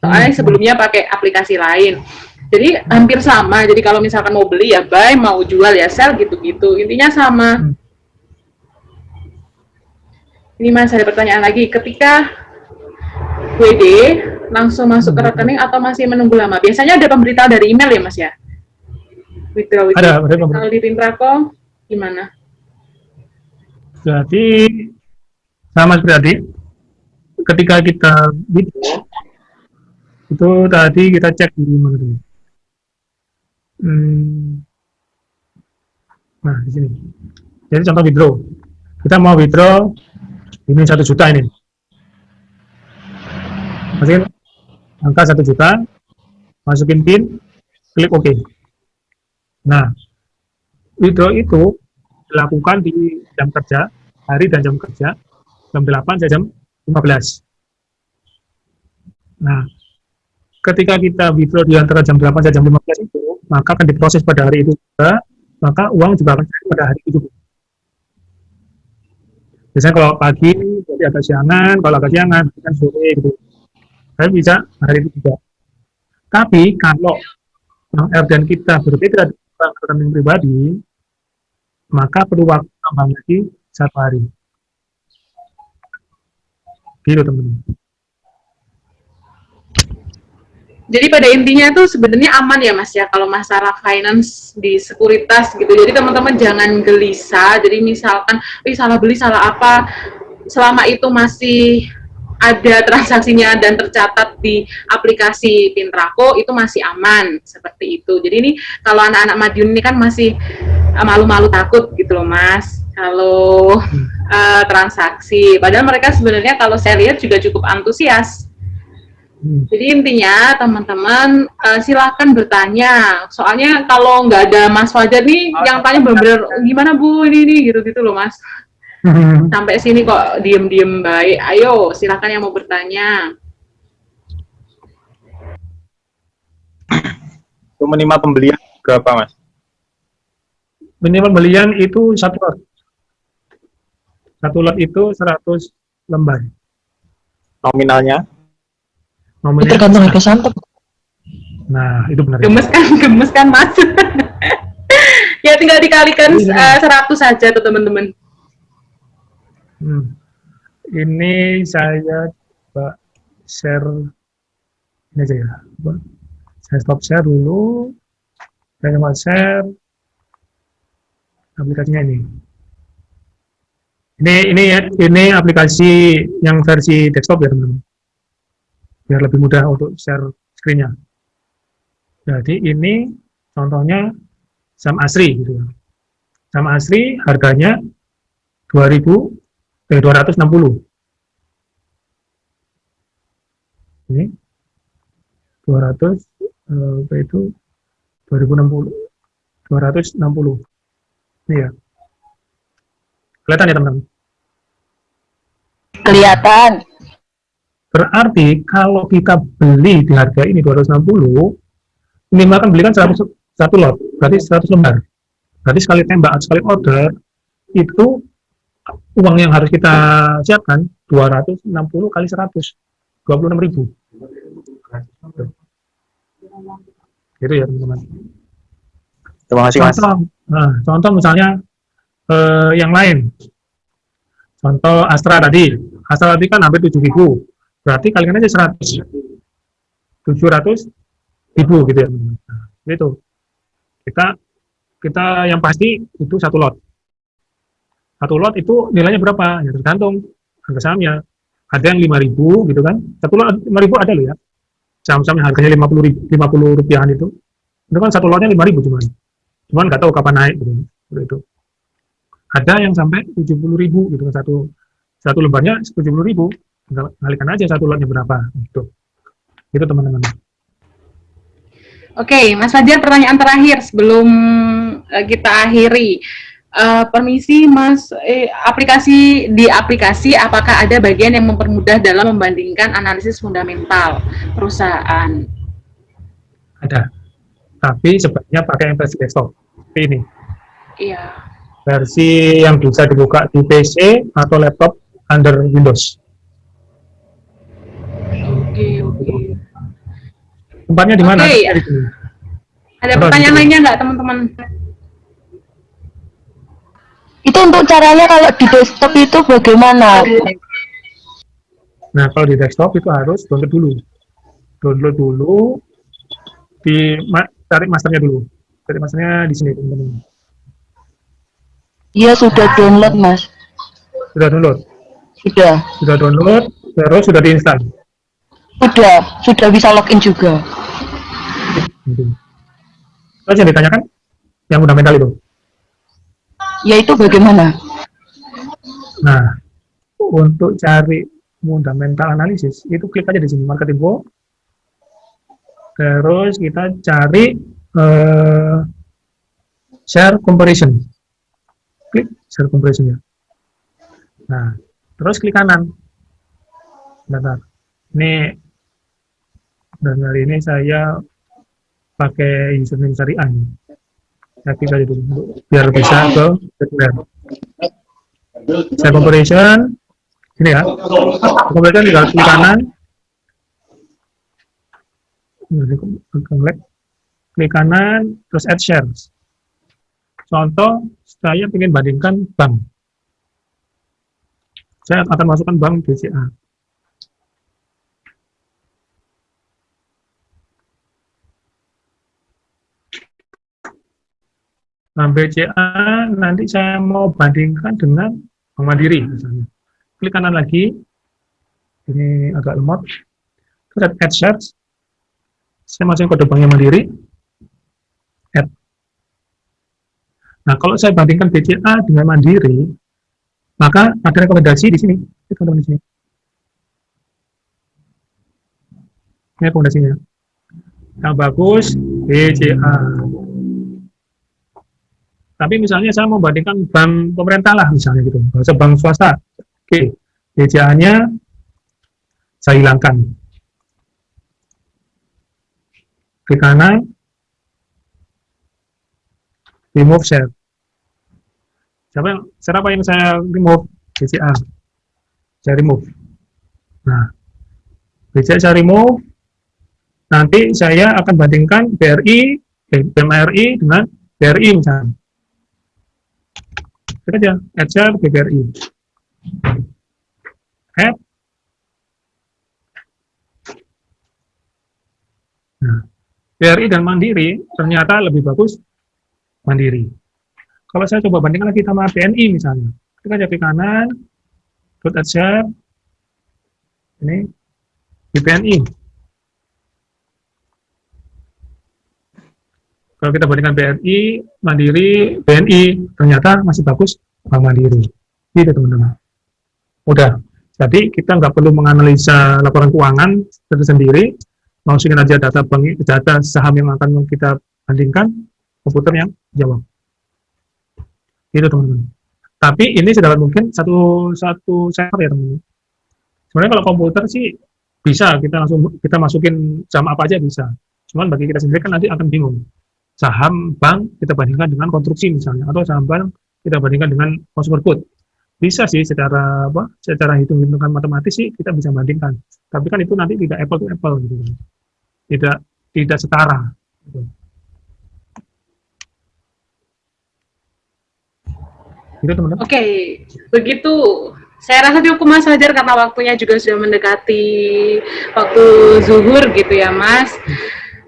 Soalnya sebelumnya pakai aplikasi lain. Jadi hampir sama. Jadi kalau misalkan mau beli ya buy mau jual ya sell gitu-gitu. Intinya sama. Hmm. Ini mas ada pertanyaan lagi. Ketika WD langsung masuk ke rekening atau masih menunggu lama? Biasanya ada pemberitahuan dari email ya mas ya? Withdraw itu Ada, ada kalau di Pintrako gimana? Jadi sama seperti tadi ketika kita video itu tadi kita cek di mana dulu Hmm. nah di sini. Jadi contoh withdraw. Kita mau withdraw ini satu juta ini. Masukin. Angka satu juta. Masukin pin. Klik OK. Nah withdraw itu dilakukan di jam kerja hari dan jam kerja jam 8 sampai jam 15 nah ketika kita withdraw di antara jam 8 sampai jam 15 itu maka akan diproses pada hari itu juga maka uang juga akan pada hari itu juga biasanya kalau pagi jadi agak siangan kalau agak siangan kan sore gitu. Tapi bisa hari itu juga tapi kalau Bank R dan kita berbeda dengan rekening pribadi maka perlu waktu tambah lagi satu hari. Gitu teman-teman Jadi pada intinya tuh sebenarnya aman ya Mas ya kalau masalah finance di sekuritas gitu. Jadi teman-teman jangan gelisah. Jadi misalkan, "Ih, salah beli salah apa?" Selama itu masih ada transaksinya dan tercatat di aplikasi Pintrako itu masih aman seperti itu. Jadi ini kalau anak-anak Madiun ini kan masih eh, malu-malu takut gitu loh Mas. Kalau eh, transaksi, padahal mereka sebenarnya kalau saya lihat juga cukup antusias. Jadi intinya teman-teman eh, silakan bertanya. Soalnya kalau nggak ada Mas Fajar nih, yang tanya bener-bener gimana Bu ini ini gitu-gitu loh Mas. Sampai sini kok diem-diem baik. Ayo silakan yang mau bertanya. Itu minimal pembelian berapa mas? minimal belian itu satu lot satu lot itu 100 lembar Nominalnya? Nominalnya Tergantung harga santap. nah itu benar Gemes kan, gemes kan Mas. ya tinggal dikalikan eh, 100 saja tuh teman-teman. Hmm. Ini saya coba share ini aja ya. Coba. Saya stop share dulu. Saya coba share aplikasinya ini. Ini ini ya, ini aplikasi yang versi desktop ya teman-teman. Biar lebih mudah untuk share screen-nya. Jadi ini contohnya saham asri gitu ya. Saham asri harganya 2000 eh, 260 ini 200 eh, itu 2060 260 ini ya kelihatan ya teman-teman Kelihatan. Berarti kalau kita beli di harga ini 260 minimal kan beli kan 100 satu lot berarti 100 lembar. Berarti sekali tembak sekali order itu uang yang harus kita siapkan 260 kali 100 26 ribu. Gitu ya teman-teman. Terima kasih mas. contoh nah, contoh misalnya eh, yang lain. Contoh Astra tadi. Astra tadi kan hampir 7 ribu berarti kalikan aja 100 700 ribu gitu ya. Nah, itu. Kita kita yang pasti itu satu lot. Satu lot itu nilainya berapa? Ya tergantung harga sahamnya. Ada yang 5000 gitu kan. Satu lot 5000 ada loh ya. Saham-saham yang harganya 50 ribu, 50 rupiahan itu. Itu kan satu lotnya 5000 cuman. Cuman nggak tahu kapan naik gitu. Itu. Ada yang sampai 70 ribu gitu kan. Satu satu lembarnya 70 ribu. Tinggal kalikan aja satu lotnya berapa. Gitu. Gitu teman-teman. Oke, Mas Fajar, pertanyaan terakhir sebelum eh, kita akhiri. Eh, permisi, Mas, eh, aplikasi di aplikasi apakah ada bagian yang mempermudah dalam membandingkan analisis fundamental perusahaan? ada. Tapi sebaiknya pakai yang versi desktop. Seperti ini. Iya. versi yang bisa dibuka di PC atau laptop under Windows tempatnya di mana. Di sini. Ada pertanyaan gitu? lainnya nggak, teman-teman? Itu untuk caranya kalau di desktop itu bagaimana? Nah, kalau di desktop itu harus download dulu. Download dulu, di ma cari masternya dulu. Cari masternya di sini, teman-teman. Iya sudah download mas. Sudah download. Sudah. Sudah download, terus sudah diinstal. Sudah. Sudah bisa login juga. Terus yang ditanyakan, yang fundamental itu. Yaitu bagaimana? Nah, untuk cari fundamental analisis, itu klik aja di sini, market info. Terus kita cari eh, share comparison. Klik share comparison ya. Nah, terus klik kanan. Bentar. Ini dan hari ini saya pakai username syariah. Saya klik aja dulu biar bisa ke sekunder. Share comparison ini ya. Comparison tinggal klik kanan. Klik kanan terus add shares. Contoh, saya ingin bandingkan bank. Saya akan masukkan bank BCA. Nah, BCA nanti saya mau bandingkan dengan Bank Mandiri misalnya. Klik kanan lagi. Ini agak lemot. Terus add shares. Saya masukin kode banknya Mandiri. Add. Nah, kalau saya bandingkan BCA dengan Mandiri, maka ada rekomendasi di sini. Ini teman-teman di sini. Ini rekomendasinya. Yang bagus, BCA. Tapi misalnya saya mau bandingkan bank pemerintah lah misalnya gitu, bahasa bank swasta. Oke, BCA-nya saya hilangkan. Klik kanan, remove share. Siapa yang, siapa yang saya remove? BCA. Saya remove. Nah, BCA saya remove. Nanti saya akan bandingkan BRI, BMRI dengan BRI misalnya. Aja, add share BRI. Add. Nah, BRI dan Mandiri ternyata lebih bagus Mandiri. Kalau saya coba bandingkan lagi sama BNI misalnya, kita ke kanan, dot share, ini di BNI. Kalau kita bandingkan BNI, Mandiri, BNI, ternyata masih bagus Bank Mandiri. Gitu teman-teman. Udah. Jadi kita nggak perlu menganalisa laporan keuangan sendiri, masukin aja data bank, data saham yang akan kita bandingkan, komputer yang jawab. Itu teman-teman. Tapi ini sedapat mungkin satu satu server ya teman-teman. Sebenarnya kalau komputer sih bisa kita langsung kita masukin jam apa aja bisa. Cuman bagi kita sendiri kan nanti akan bingung. Saham bank kita bandingkan dengan konstruksi misalnya atau saham bank kita bandingkan dengan consumer good. Bisa sih secara apa? Secara hitung-hitungan matematis sih kita bisa bandingkan. Tapi kan itu nanti tidak apple to apple gitu. kan. Tidak tidak setara. Gitu. Gitu teman-teman. Oke, begitu. Saya rasa cukup Mas Fajar karena waktunya juga sudah mendekati waktu zuhur gitu ya Mas.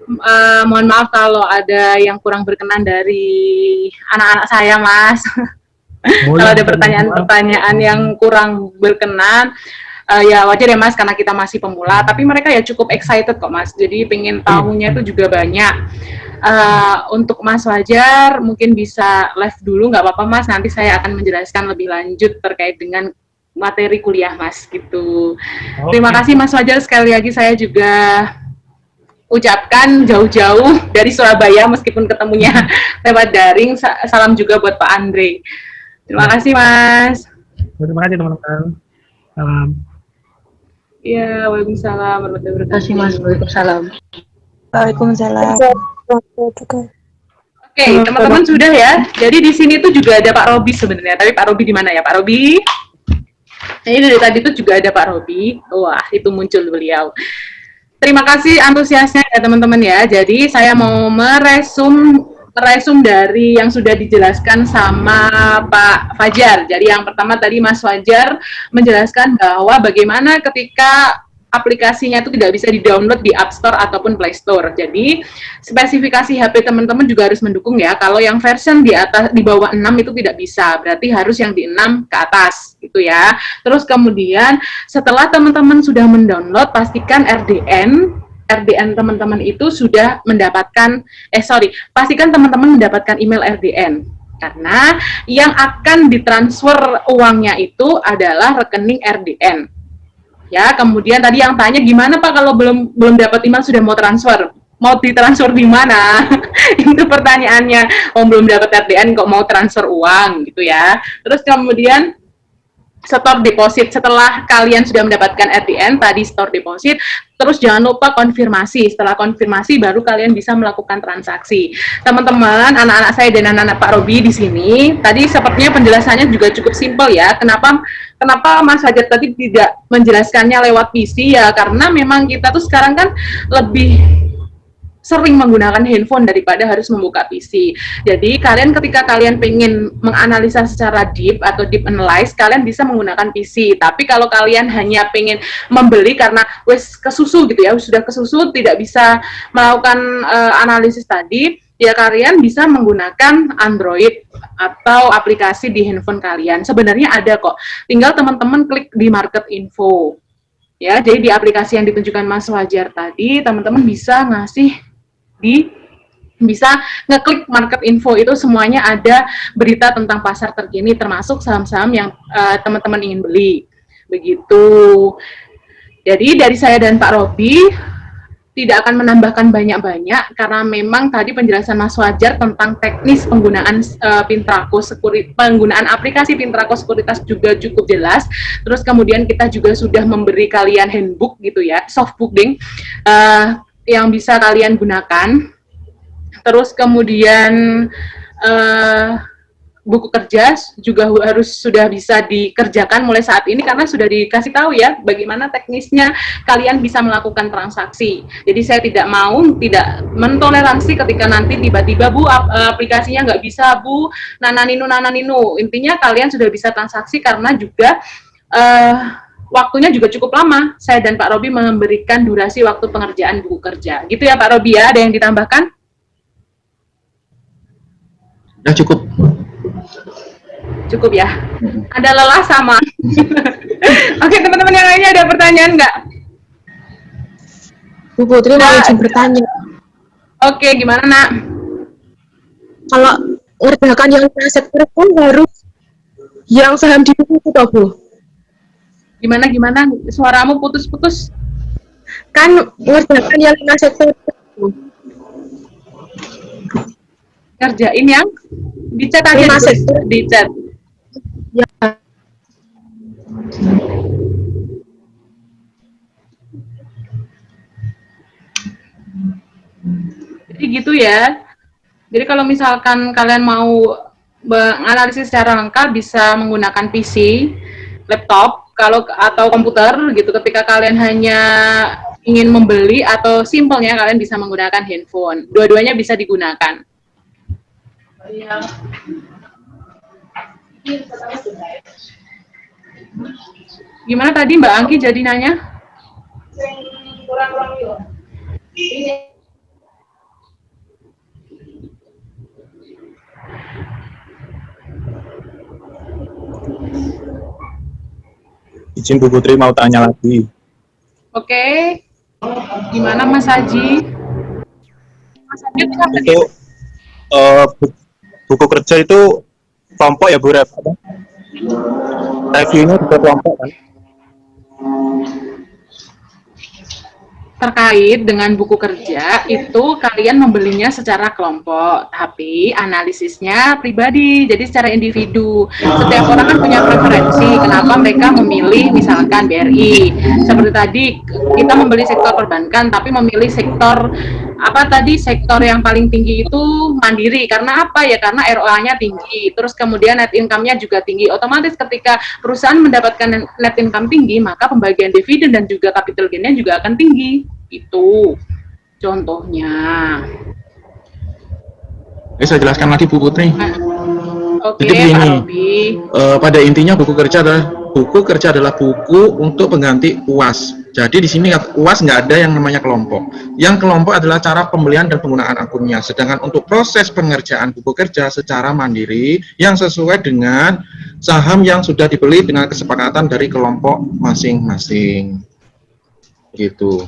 Eh, mohon maaf kalau ada yang kurang berkenan dari anak-anak saya Mas. kalau ada pertanyaan-pertanyaan yang kurang berkenan, eh, ya wajar ya Mas karena kita masih pemula. Tapi mereka ya cukup excited kok Mas. Jadi pengen tahunya itu juga banyak. Eh, untuk Mas Wajar mungkin bisa live dulu nggak apa-apa Mas. Nanti saya akan menjelaskan lebih lanjut terkait dengan materi kuliah Mas gitu. Terima kasih Mas Wajar sekali lagi saya juga ucapkan jauh-jauh dari Surabaya meskipun ketemunya lewat daring. Sa- Salam juga buat Pak Andre. Terima kasih Mas. Terima kasih teman-teman. Salam. Iya, Waalaikumsalam warahmatullahi Terima kasih wabarakatuh. Mas. Waalaikumsalam. Waalaikumsalam. Oke, teman-teman sudah ya. Jadi di sini tuh juga ada Pak Robi sebenarnya. Tapi Pak Robi di mana ya, Pak Robi? Ini dari tadi tuh juga ada Pak Robi. Wah, itu muncul beliau. Terima kasih antusiasnya ya teman-teman ya. Jadi saya mau meresum meresum dari yang sudah dijelaskan sama Pak Fajar. Jadi yang pertama tadi Mas Fajar menjelaskan bahwa bagaimana ketika aplikasinya itu tidak bisa di-download di App Store ataupun Play Store. Jadi, spesifikasi HP teman-teman juga harus mendukung ya. Kalau yang version di atas di bawah 6 itu tidak bisa, berarti harus yang di 6 ke atas gitu ya. Terus kemudian setelah teman-teman sudah mendownload, pastikan RDN RDN teman-teman itu sudah mendapatkan eh sorry, pastikan teman-teman mendapatkan email RDN karena yang akan ditransfer uangnya itu adalah rekening RDN ya kemudian tadi yang tanya gimana pak kalau belum belum dapat email sudah mau transfer? Mau ditransfer di mana? Itu pertanyaannya. Oh belum dapat RDN kok mau transfer uang gitu ya. Terus kemudian store deposit. Setelah kalian sudah mendapatkan RDN tadi store deposit terus jangan lupa konfirmasi. Setelah konfirmasi baru kalian bisa melakukan transaksi. Teman-teman anak-anak saya dan anak-anak Pak Robi di sini tadi sepertinya penjelasannya juga cukup simpel ya. Kenapa kenapa Mas Hajat tadi tidak menjelaskannya lewat PC? Ya karena memang kita tuh sekarang kan lebih sering menggunakan handphone daripada harus membuka PC. Jadi kalian ketika kalian pengen menganalisa secara deep atau deep analyze, kalian bisa menggunakan PC. Tapi kalau kalian hanya pengen membeli karena wes kesusu gitu ya, sudah kesusu tidak bisa melakukan uh, analisis tadi, ya kalian bisa menggunakan Android atau aplikasi di handphone kalian. Sebenarnya ada kok. Tinggal teman-teman klik di market info. Ya, jadi di aplikasi yang ditunjukkan Mas Wajar tadi, teman-teman bisa ngasih di bisa ngeklik market info itu semuanya ada berita tentang pasar terkini termasuk saham-saham yang uh, teman-teman ingin beli. Begitu. Jadi dari saya dan Pak Robi tidak akan menambahkan banyak-banyak karena memang tadi penjelasan Mas Wajar tentang teknis penggunaan uh, Pintrako Sekuritas, penggunaan aplikasi Pintrako Sekuritas juga cukup jelas. Terus kemudian kita juga sudah memberi kalian handbook gitu ya, soft booking uh, yang bisa kalian gunakan. Terus kemudian uh, buku kerja juga harus sudah bisa dikerjakan mulai saat ini karena sudah dikasih tahu ya bagaimana teknisnya kalian bisa melakukan transaksi. Jadi saya tidak mau tidak mentoleransi ketika nanti tiba-tiba Bu aplikasinya nggak bisa Bu nananinu nananinu. Intinya kalian sudah bisa transaksi karena juga uh, waktunya juga cukup lama. Saya dan Pak Robi memberikan durasi waktu pengerjaan buku kerja. Gitu ya Pak Robi ya, ada yang ditambahkan? Ya cukup. Cukup ya. Ada lelah sama. Oke teman-teman yang lainnya ada pertanyaan nggak? Bu Putri mau Nah. izin bertanya. Oke, gimana nak? Kalau ngerjakan yang sektor kan harus yang saham di buku itu toh, Bu. Gimana gimana? Suaramu putus-putus. Kan ngerjakan yang itu. Kerjain yang di chat aja sektor. di chat. Ya. Jadi gitu ya. Jadi kalau misalkan kalian mau menganalisis secara lengkap bisa menggunakan PC, laptop, kalau atau komputer gitu. Ketika kalian hanya ingin membeli atau simpelnya kalian bisa menggunakan handphone. Dua-duanya bisa digunakan. Gimana tadi Mbak Angki jadi nanya? Izin Bu Putri mau tanya lagi. Oke. Gimana Mas Haji? Mas Haji Itu bu- buku kerja itu kelompok ya Bu? Apa? Reviewnya juga kelompok kan? Terkait dengan buku kerja itu kalian membelinya secara kelompok tapi analisisnya pribadi jadi secara individu. Setiap orang kan punya preferensi kenapa mereka memilih misalkan BRI seperti tadi kita membeli sektor perbankan tapi memilih sektor apa tadi sektor yang paling tinggi itu mandiri. Karena apa ya? Karena ROA-nya tinggi. Terus kemudian net income-nya juga tinggi. Otomatis ketika perusahaan mendapatkan net income tinggi maka pembagian dividen dan juga capital gain-nya juga akan tinggi itu contohnya Oke, saya jelaskan lagi Bu Putri. oke Jadi begini. Eh, pada intinya buku kerja adalah buku kerja adalah buku untuk pengganti UAS. Jadi di sini UAS nggak ada yang namanya kelompok. Yang kelompok adalah cara pembelian dan penggunaan akunnya. Sedangkan untuk proses pengerjaan buku kerja secara mandiri yang sesuai dengan saham yang sudah dibeli dengan kesepakatan dari kelompok masing-masing. Gitu.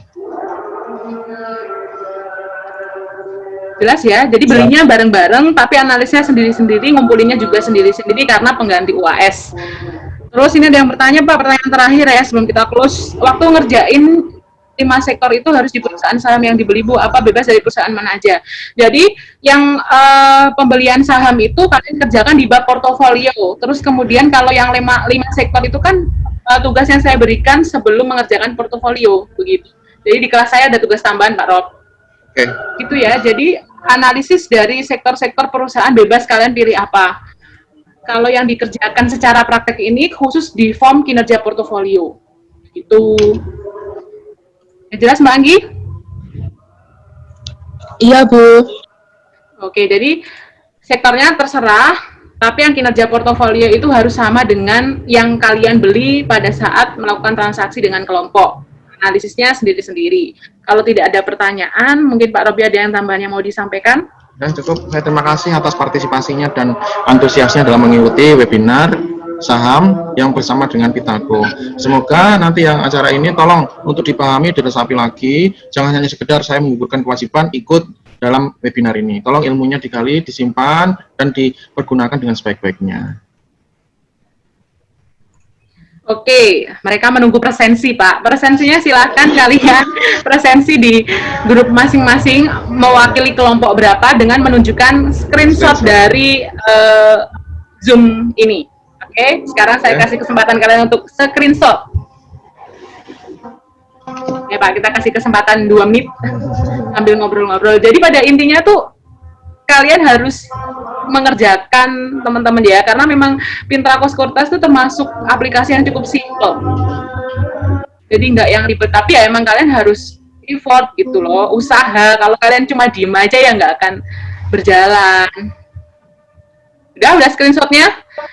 Jelas ya, jadi belinya bareng-bareng, tapi analisnya sendiri-sendiri, ngumpulinnya juga sendiri-sendiri karena pengganti UAS. Terus ini ada yang bertanya Pak, pertanyaan terakhir ya sebelum kita close. Waktu ngerjain lima sektor itu harus di perusahaan saham yang dibeli Bu, apa bebas dari perusahaan mana aja. Jadi yang eh, pembelian saham itu kalian kerjakan di bab portofolio. Terus kemudian kalau yang lima, lima sektor itu kan eh, tugas yang saya berikan sebelum mengerjakan portofolio begitu. Jadi di kelas saya ada tugas tambahan Pak Rob. Oke. Gitu ya. Jadi analisis dari sektor-sektor perusahaan bebas kalian pilih apa. Kalau yang dikerjakan secara praktek ini khusus di form kinerja portofolio. Gitu. Ya, jelas Mbak Anggi? Iya, Bu. Oke, jadi sektornya terserah, tapi yang kinerja portofolio itu harus sama dengan yang kalian beli pada saat melakukan transaksi dengan kelompok. Analisisnya sendiri-sendiri. Kalau tidak ada pertanyaan, mungkin Pak Robi ada yang tambahannya mau disampaikan? Dan cukup, saya terima kasih atas partisipasinya dan antusiasnya dalam mengikuti webinar saham yang bersama dengan Pitago. Semoga nanti yang acara ini tolong untuk dipahami dan diresapi lagi, jangan hanya sekedar saya menggugurkan kewajiban ikut dalam webinar ini. Tolong ilmunya digali, disimpan, dan dipergunakan dengan sebaik-baiknya. Oke, mereka menunggu presensi, Pak. Presensinya silakan kalian presensi di grup masing-masing mewakili kelompok berapa dengan menunjukkan screenshot dari eh, Zoom ini. Oke, sekarang saya kasih kesempatan kalian untuk screenshot. Ya Pak, kita kasih kesempatan dua menit sambil ngobrol-ngobrol. Jadi pada intinya tuh kalian harus mengerjakan teman-teman ya karena memang Pinteracos Kurtas itu termasuk aplikasi yang cukup simple. Jadi nggak yang ribet. Tapi ya emang kalian harus effort gitu loh. Usaha. Kalau kalian cuma diem aja ya nggak akan berjalan udah udah screenshotnya?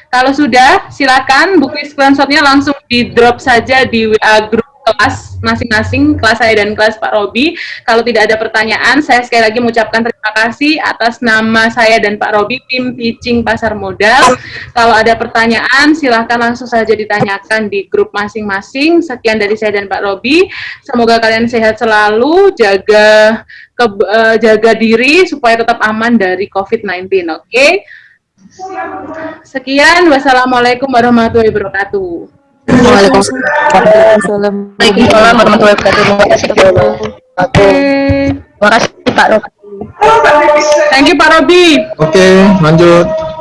Kalau sudah silakan bukti screenshotnya langsung di drop saja di WA grup kelas masing-masing kelas saya dan kelas Pak Robi. Kalau tidak ada pertanyaan saya sekali lagi mengucapkan terima kasih atas nama saya dan Pak Robi tim pitching pasar modal. Kalau ada pertanyaan silahkan langsung saja ditanyakan di grup masing-masing. Sekian dari saya dan Pak Robi. Semoga kalian sehat selalu jaga ke- eh, jaga diri supaya tetap aman dari COVID-19 oke Sekian, wassalamualaikum warahmatullahi wabarakatuh. Waalaikumsalam warahmatullahi wabarakatuh. Terima kasih, Pak Rob. thank you Pak Robi. Oke, lanjut. Bye.